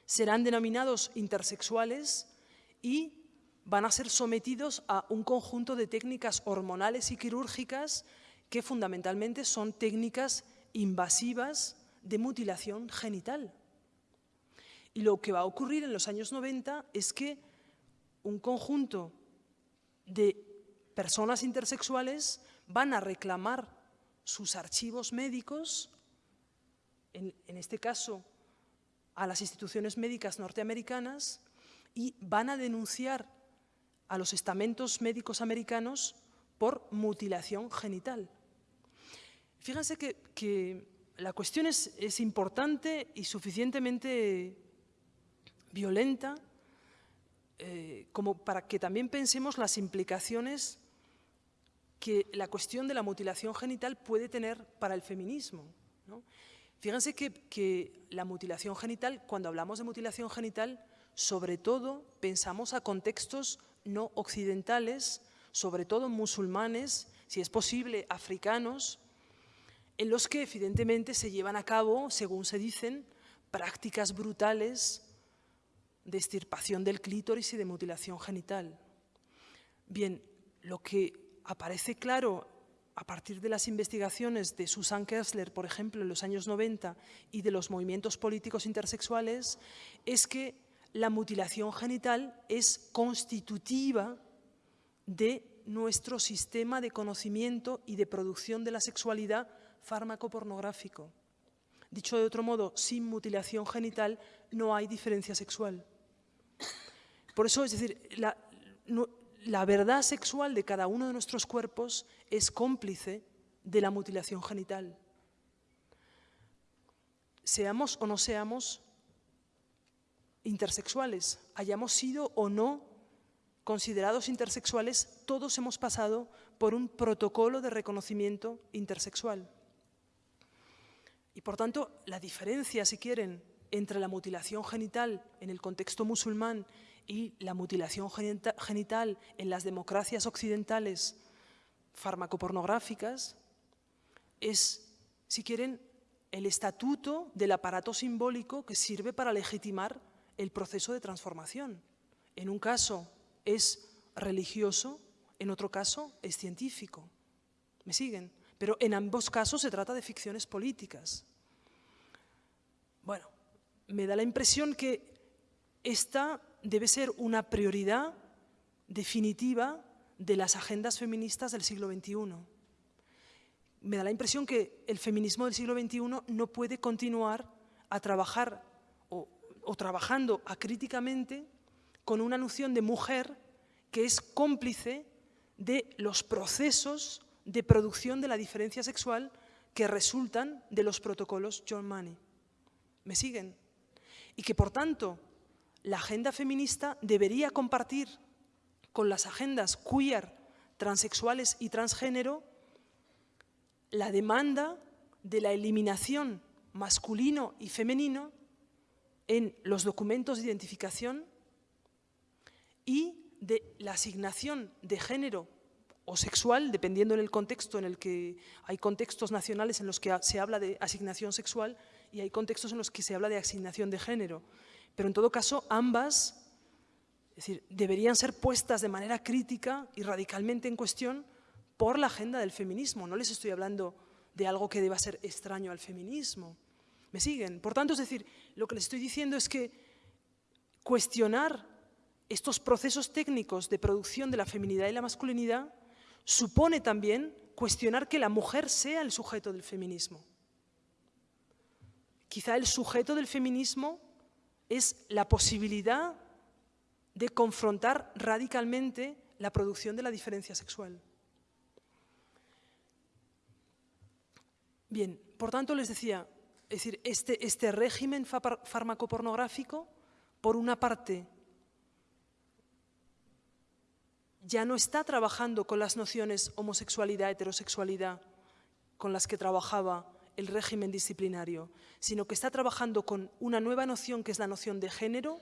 serán denominados intersexuales y van a ser sometidos a un conjunto de técnicas hormonales y quirúrgicas que fundamentalmente son técnicas invasivas de mutilación genital. Y lo que va a ocurrir en los años 90 es que un conjunto de personas intersexuales van a reclamar sus archivos médicos, en, este caso a las instituciones médicas norteamericanas, y van a denunciar a los estamentos médicos americanos por mutilación genital. Fíjense que, la cuestión es, importante y suficientemente violenta eh, como para que también pensemos las implicaciones que la cuestión de la mutilación genital puede tener para el feminismo. Fíjense que, que la mutilación genital, cuando hablamos de mutilación genital, sobre todo pensamos a contextos no occidentales, sobre todo musulmanes, si es posible africanos, en los que evidentemente se llevan a cabo, según se dicen, prácticas brutales de extirpación del clítoris y de mutilación genital. Bien, lo que aparece claro a partir de las investigaciones de Susan Kessler, por ejemplo, en los años 90, y de los movimientos políticos intersexuales, es que la mutilación genital es constitutiva de nuestro sistema de conocimiento y de producción de la sexualidad fármaco-pornográfico. Dicho de otro modo, sin mutilación genital no hay diferencia sexual. Por eso, es decir, la, la verdad sexual de cada uno de nuestros cuerpos es cómplice de la mutilación genital. Seamos o no seamos intersexuales, hayamos sido o no considerados intersexuales, todos hemos pasado por un protocolo de reconocimiento intersexual. Y por tanto, la diferencia, si quieren, entre la mutilación genital en el contexto musulmán y la mutilación genital en las democracias occidentales farmacopornográficas es, si quieren, el estatuto del aparato simbólico que sirve para legitimar el proceso de transformación. En un caso es religioso, en otro caso es científico. ¿Me siguen? Pero en ambos casos se trata de ficciones políticas. Bueno, me da la impresión que esta debe ser una prioridad definitiva de las agendas feministas del siglo XXI. Me da la impresión que el feminismo del siglo XXI no puede continuar a trabajar o, o trabajando acríticamente con una noción de mujer que es cómplice de los procesos de producción de la diferencia sexual que resultan de los protocolos John Money. ¿Me siguen? Y que, por tanto, la agenda feminista debería compartir con las agendas queer, transexuales y transgénero la demanda de la eliminación masculino y femenino en los documentos de identificación y de la asignación de género o sexual, dependiendo en el contexto en el que hay contextos nacionales en los que se habla de asignación sexual y hay contextos en los que se habla de asignación de género. Pero en todo caso, ambas es decir, deberían ser puestas de manera crítica y radicalmente en cuestión por la agenda del feminismo. No les estoy hablando de algo que deba ser extraño al feminismo. ¿Me siguen? Por tanto, es decir, lo que les estoy diciendo es que cuestionar estos procesos técnicos de producción de la feminidad y la masculinidad supone también cuestionar que la mujer sea el sujeto del feminismo. Quizá el sujeto del feminismo es la posibilidad de confrontar radicalmente la producción de la diferencia sexual. Bien, por tanto les decía, es decir, este, este régimen farmacopornográfico, por una parte, ya no está trabajando con las nociones homosexualidad, heterosexualidad, con las que trabajaba el régimen disciplinario, sino que está trabajando con una nueva noción que es la noción de género,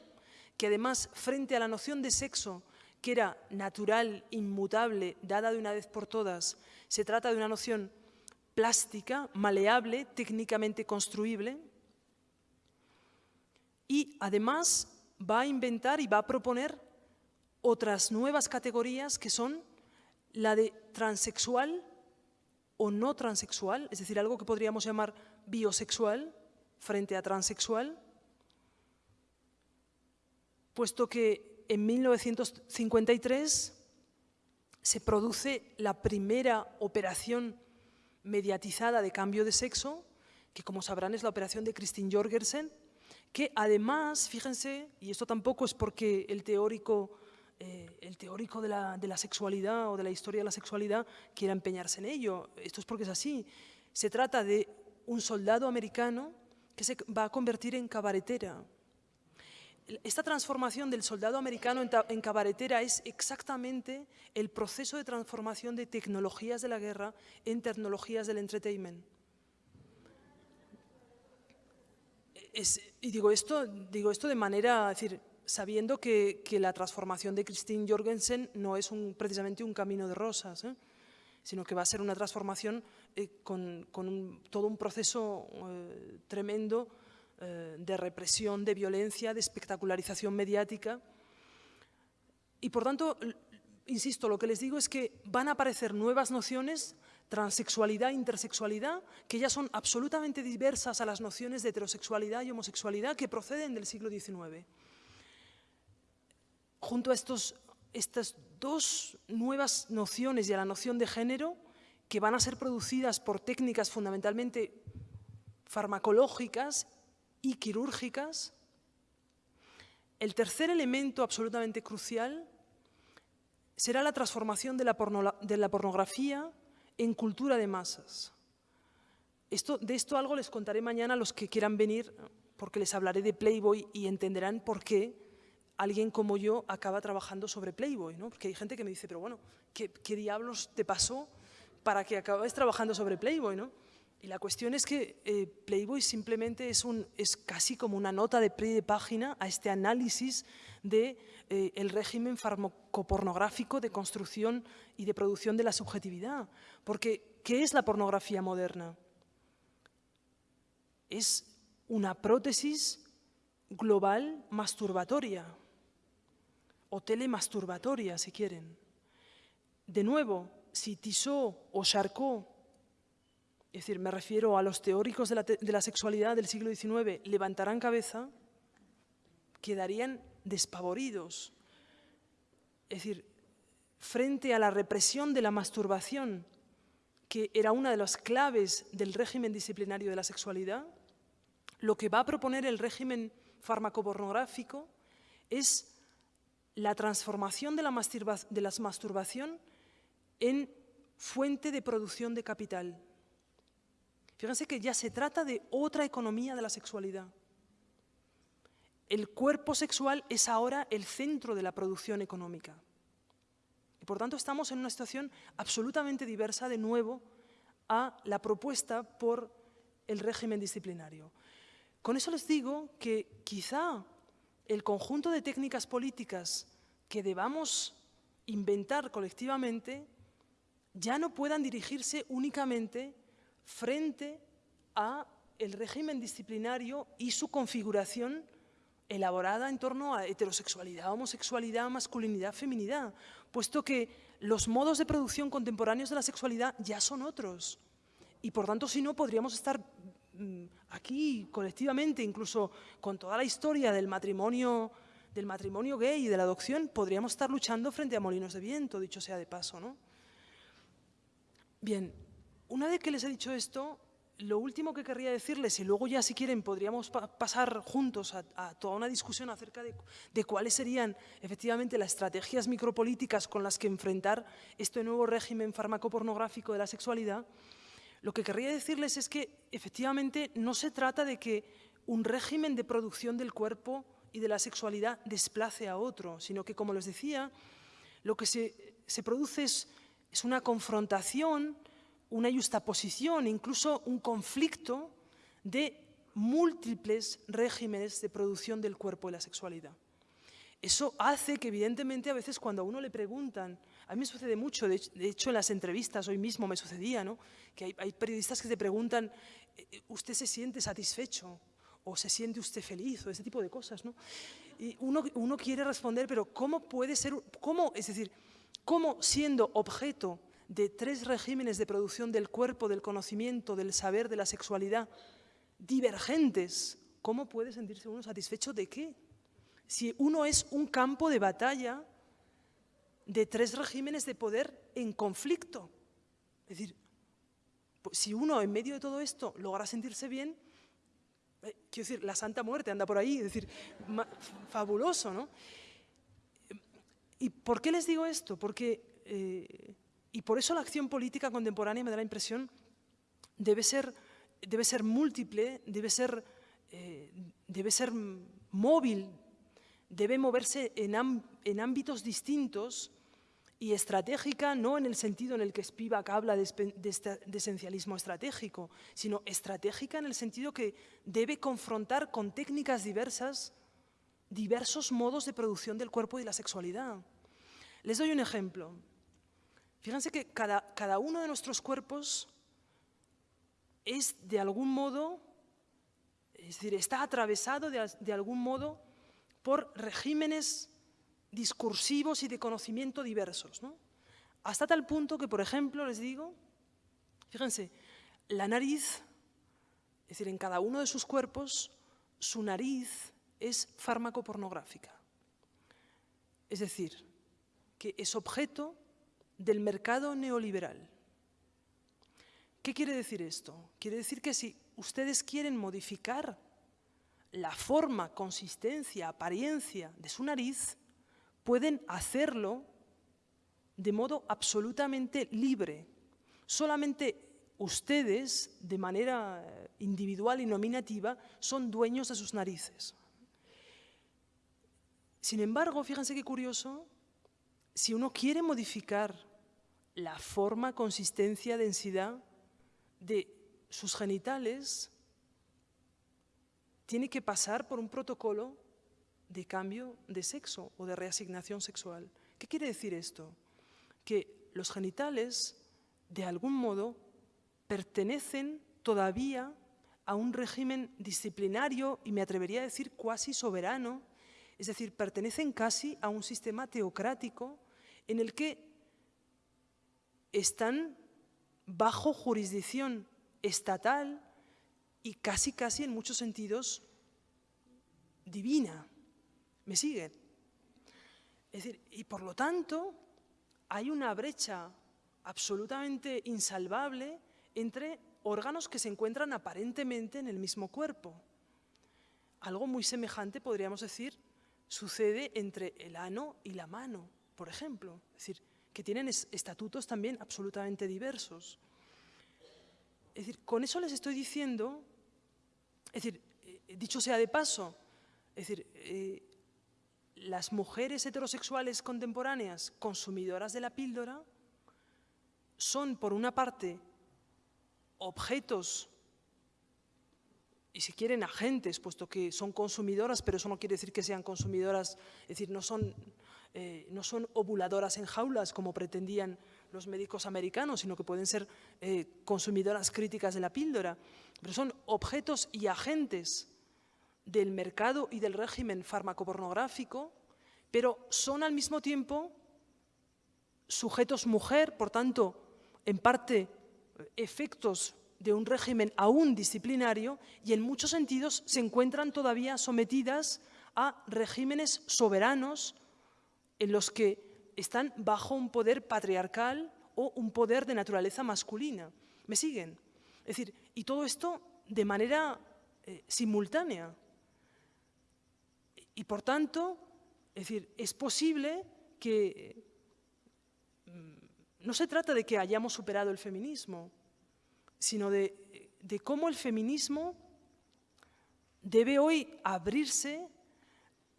que además frente a la noción de sexo, que era natural, inmutable, dada de una vez por todas, se trata de una noción plástica, maleable, técnicamente construible, y además va a inventar y va a proponer otras nuevas categorías que son la de transexual o no transexual, es decir, algo que podríamos llamar biosexual frente a transexual, puesto que en 1953 se produce la primera operación mediatizada de cambio de sexo, que como sabrán es la operación de Christine Jorgensen, que además, fíjense, y esto tampoco es porque el teórico, eh, el teórico de, la, de la sexualidad o de la historia de la sexualidad quiera empeñarse en ello, esto es porque es así. Se trata de un soldado americano que se va a convertir en cabaretera, esta transformación del soldado americano en cabaretera es exactamente el proceso de transformación de tecnologías de la guerra en tecnologías del entertainment. y digo esto, digo esto de manera, decir, sabiendo que, la transformación de Christine Jorgensen no es precisamente un camino de rosas, ¿eh? sino que va a ser una transformación eh, con, todo un proceso eh, tremendo eh, de represión, de violencia, de espectacularización mediática. Y por tanto, insisto, lo que les digo es que van a aparecer nuevas nociones, transexualidad, intersexualidad, que ya son absolutamente diversas a las nociones de heterosexualidad y homosexualidad que proceden del siglo XIX. Junto a estos, estas dos nuevas nociones y a la noción de género, que van a ser producidas por técnicas fundamentalmente farmacológicas y quirúrgicas. El tercer elemento absolutamente crucial será la transformación de la, pornografía en cultura de masas. De esto algo les contaré mañana a los que quieran venir, porque les hablaré de Playboy y entenderán por qué alguien como yo acaba trabajando sobre Playboy, ¿no? Porque hay gente que me dice, pero bueno, ¿qué, diablos te pasó para que acabes trabajando sobre Playboy, no? Y la cuestión es que eh, Playboy simplemente es, un, es casi como una nota de pie de página a este análisis del de, eh, régimen farmacopornográfico de construcción y de producción de la subjetividad. Porque, ¿qué es la pornografía moderna? Es una prótesis global masturbatoria o telemasturbatoria, si quieren. De nuevo, si Tissot o Charcot es decir, me refiero a los teóricos de la, sexualidad del siglo XIX, levantarán cabeza, quedarían despavoridos. Es decir, frente a la represión de la masturbación, que era una de las claves del régimen disciplinario de la sexualidad, lo que va a proponer el régimen farmacopornográfico es la transformación de la, de la masturbación en fuente de producción de capital. Fíjense que ya se trata de otra economía de la sexualidad. El cuerpo sexual es ahora el centro de la producción económica. Y por tanto estamos en una situación absolutamente diversa de nuevo a la propuesta por el régimen disciplinario. Con eso les digo que quizá el conjunto de técnicas políticas que debamos inventar colectivamente ya no puedan dirigirse únicamente frente a el régimen disciplinario y su configuración elaborada en torno a heterosexualidad, homosexualidad, masculinidad, feminidad, puesto que los modos de producción contemporáneos de la sexualidad ya son otros. Y por tanto, si no, podríamos estar mm, aquí colectivamente, incluso con toda la historia del matrimonio, del matrimonio gay y de la adopción, podríamos estar luchando frente a molinos de viento, dicho sea de paso. ¿no? Bien, una vez que les he dicho esto, lo último que querría decirles, y luego ya si quieren podríamos pasar juntos a, toda una discusión acerca de, cuáles serían efectivamente las estrategias micropolíticas con las que enfrentar este nuevo régimen farmacopornográfico de la sexualidad, lo que querría decirles es que efectivamente no se trata de que un régimen de producción del cuerpo y de la sexualidad desplace a otro, sino que, como les decía, lo que se, produce es una confrontación una justaposición, incluso un conflicto de múltiples regímenes de producción del cuerpo y la sexualidad. Eso hace que, evidentemente, a veces cuando a uno le preguntan, a mí me sucede mucho, de hecho en las entrevistas hoy mismo me sucedía, ¿no? que hay, periodistas que te preguntan, eh, ¿usted se siente satisfecho? ¿O se siente usted feliz? O ese tipo de cosas. ¿no? Y uno, uno quiere responder, pero ¿cómo puede ser, cómo, es decir, cómo siendo objeto de tres regímenes de producción del cuerpo, del conocimiento, del saber, de la sexualidad, divergentes, ¿cómo puede sentirse uno satisfecho de qué? Si uno es un campo de batalla de tres regímenes de poder en conflicto. Es decir, pues, si uno en medio de todo esto logra sentirse bien, eh, quiero decir, la Santa Muerte anda por ahí, es decir, fabuloso, ¿no? ¿Y por qué les digo esto? Porque eh, y por eso la acción política contemporánea me da la impresión debe ser, debe ser múltiple, debe ser, eh, debe ser móvil, debe moverse en, ámbitos distintos y estratégica no en el sentido en el que Spivak habla de, de, de esencialismo estratégico, sino estratégica en el sentido que debe confrontar con técnicas diversas diversos modos de producción del cuerpo y la sexualidad. Les doy un ejemplo. Fíjense que cada, uno de nuestros cuerpos es de algún modo, es decir, está atravesado de, algún modo por regímenes discursivos y de conocimiento diversos. Hasta tal punto que, por ejemplo, les digo, fíjense, la nariz, es decir, en cada uno de sus cuerpos, su nariz es fármaco pornográfica. Es decir, que es objeto del mercado neoliberal. ¿Qué quiere decir esto? Quiere decir que si ustedes quieren modificar la forma, consistencia, apariencia de su nariz, pueden hacerlo de modo absolutamente libre. Solamente ustedes, de manera individual y nominativa, son dueños de sus narices. Sin embargo, fíjense qué curioso, si uno quiere modificar la forma, consistencia, densidad de sus genitales tienen que pasar por un protocolo de cambio de sexo o de reasignación sexual. ¿Qué quiere decir esto? Que los genitales, de algún modo, pertenecen todavía a un régimen disciplinario y me atrevería a decir cuasi soberano, es decir, pertenecen casi a un sistema teocrático en el que están bajo jurisdicción estatal y casi, casi en muchos sentidos divina. ¿Me siguen? Es decir, y por lo tanto hay una brecha absolutamente insalvable entre órganos que se encuentran aparentemente en el mismo cuerpo. Algo muy semejante, podríamos decir, sucede entre el ano y la mano, por ejemplo. Es decir, que tienen estatutos también absolutamente diversos. Es decir, con eso les estoy diciendo, es decir, eh, dicho sea de paso, es decir, eh, las mujeres heterosexuales contemporáneas consumidoras de la píldora son, por una parte, objetos y si quieren agentes, puesto que son consumidoras, pero eso no quiere decir que sean consumidoras, es decir, no son, eh, no son ovuladoras en jaulas como pretendían los médicos americanos, sino que pueden ser eh, consumidoras críticas de la píldora, pero son objetos y agentes del mercado y del régimen farmacopornográfico, pero son al mismo tiempo sujetos mujer, por tanto, en parte efectos de un régimen aún disciplinario y en muchos sentidos se encuentran todavía sometidas a regímenes soberanos en los que están bajo un poder patriarcal o un poder de naturaleza masculina. ¿Me siguen? Es decir, y todo esto de manera eh, simultánea. Y por tanto, es decir, es posible que mm, no se trata de que hayamos superado el feminismo, sino de, de cómo el feminismo debe hoy abrirse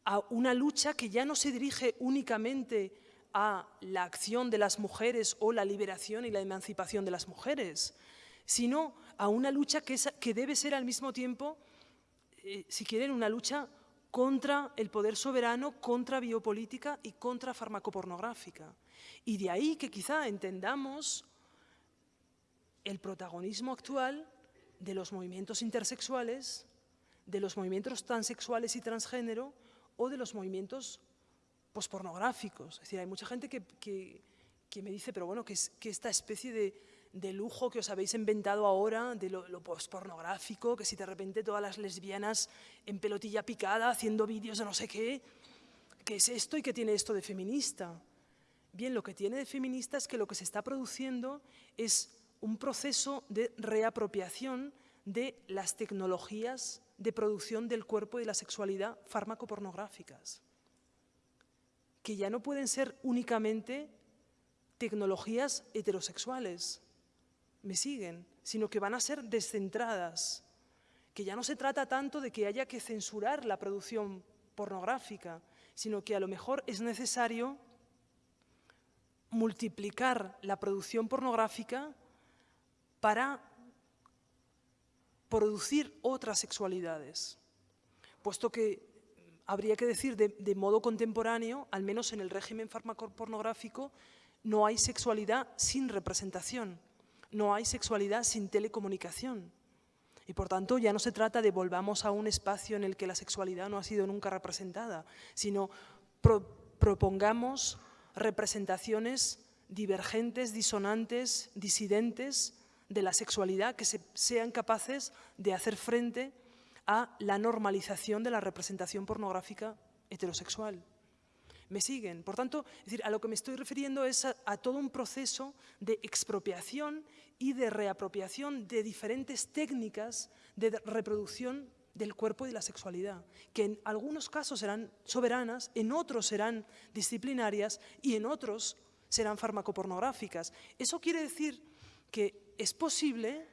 a una lucha que ya no se dirige únicamente a la acción de las mujeres o la liberación y la emancipación de las mujeres, sino a una lucha que, que debe ser al mismo tiempo, eh, si quieren, una lucha contra el poder soberano, contra biopolítica y contra farmacopornográfica. Y de ahí que quizá entendamos el protagonismo actual de los movimientos intersexuales, de los movimientos transexuales y transgénero o de los movimientos pospornográficos. Es decir, hay mucha gente que, me dice, pero bueno, que, es, que esta especie de, lujo que os habéis inventado ahora, de lo, lo pospornográfico, que si de repente todas las lesbianas en pelotilla picada haciendo vídeos de no sé qué, ¿qué es esto y qué tiene esto de feminista? Bien, lo que tiene de feminista es que lo que se está produciendo es un proceso de reapropiación de las tecnologías de producción del cuerpo y de la sexualidad fármaco-pornográficas que ya no pueden ser únicamente tecnologías heterosexuales, me siguen, sino que van a ser descentradas, que ya no se trata tanto de que haya que censurar la producción pornográfica, sino que a lo mejor es necesario multiplicar la producción pornográfica para producir otras sexualidades, puesto que habría que decir de, modo contemporáneo, al menos en el régimen farmacopornográfico, no hay sexualidad sin representación, no hay sexualidad sin telecomunicación. Y por tanto ya no se trata de volvamos a un espacio en el que la sexualidad no ha sido nunca representada, sino propongamos representaciones divergentes, disonantes, disidentes de la sexualidad que sean capaces de hacer frente a la normalización de la representación pornográfica heterosexual. ¿Me siguen? Por tanto, a lo que me estoy refiriendo es a, todo un proceso de expropiación y de reapropiación de diferentes técnicas de reproducción del cuerpo y de la sexualidad, que en algunos casos serán soberanas, en otros serán disciplinarias y en otros serán farmacopornográficas. Eso quiere decir que es posible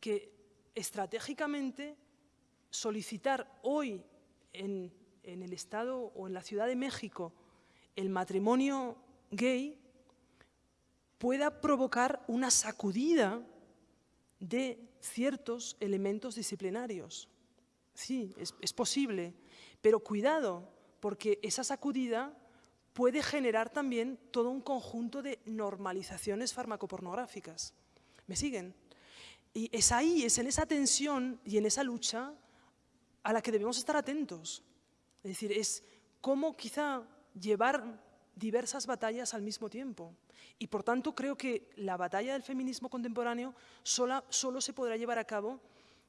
que estratégicamente solicitar hoy en, el Estado o en la Ciudad de México el matrimonio gay pueda provocar una sacudida de ciertos elementos disciplinarios. Sí, es, posible, pero cuidado, porque esa sacudida puede generar también todo un conjunto de normalizaciones farmacopornográficas. ¿Me siguen? Y es ahí, es en esa tensión y en esa lucha a la que debemos estar atentos. Es decir, es cómo quizá llevar diversas batallas al mismo tiempo. Y por tanto creo que la batalla del feminismo contemporáneo solo se podrá llevar a cabo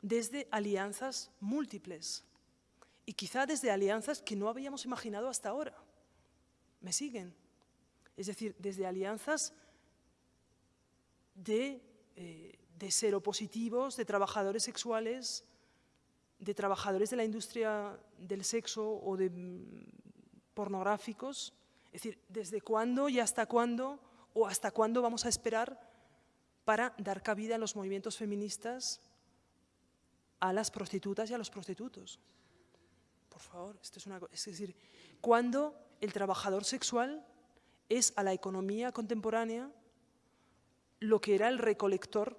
desde alianzas múltiples y quizá desde alianzas que no habíamos imaginado hasta ahora. ¿Me siguen? Es decir, desde alianzas de, eh, de seropositivos, de trabajadores sexuales, de trabajadores de la industria del sexo o de mm, pornográficos. Es decir, ¿desde cuándo y hasta cuándo o hasta cuándo vamos a esperar para dar cabida a los movimientos feministas a las prostitutas y a los prostitutos? Por favor, esto es una es decir, ¿cuándo el trabajador sexual es a la economía contemporánea lo que era el recolector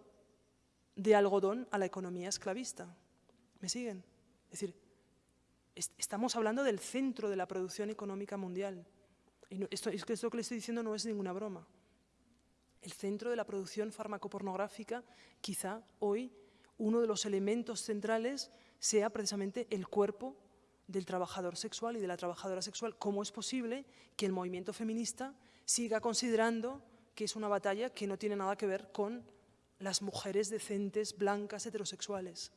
de algodón a la economía esclavista. ¿Me siguen? Es decir, estamos hablando del centro de la producción económica mundial. Y esto, es que esto que le estoy diciendo no es ninguna broma. El centro de la producción farmacopornográfica, quizá hoy, uno de los elementos centrales sea precisamente el cuerpo del trabajador sexual y de la trabajadora sexual. ¿Cómo es posible que el movimiento feminista siga considerando que es una batalla que no tiene nada que ver con las mujeres decentes, blancas, heterosexuales?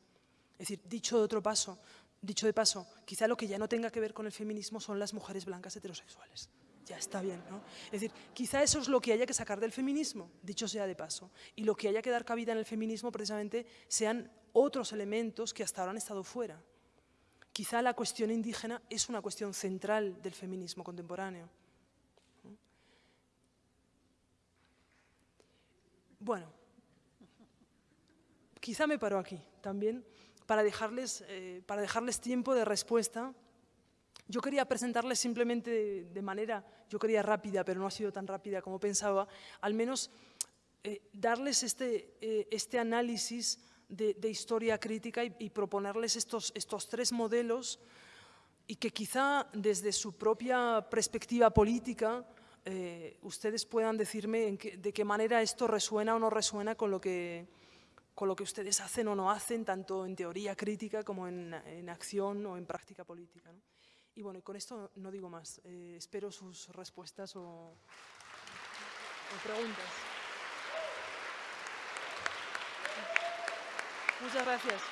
Es decir, dicho de otro paso, dicho de paso, quizá lo que ya no tenga que ver con el feminismo son las mujeres blancas heterosexuales. Ya está bien, ¿no? Es decir, quizá eso es lo que haya que sacar del feminismo, dicho sea de paso. Y lo que haya que dar cabida en el feminismo precisamente sean otros elementos que hasta ahora han estado fuera. Quizá la cuestión indígena es una cuestión central del feminismo contemporáneo. Bueno, quizá me paro aquí también para dejarles, eh, para dejarles tiempo de respuesta. Yo quería presentarles simplemente de, manera, yo quería rápida, pero no ha sido tan rápida como pensaba, al menos eh, darles este, eh, este análisis de, historia crítica y, proponerles estos, estos tres modelos y que quizá desde su propia perspectiva política eh, ustedes puedan decirme de qué manera esto resuena o no resuena con lo que, con lo que ustedes hacen o no hacen, tanto en teoría crítica como en, acción o en práctica política. Y bueno, con esto no digo más. Eh, espero sus respuestas o preguntas. Muchas gracias.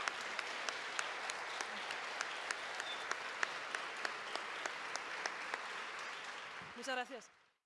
Muchas gracias.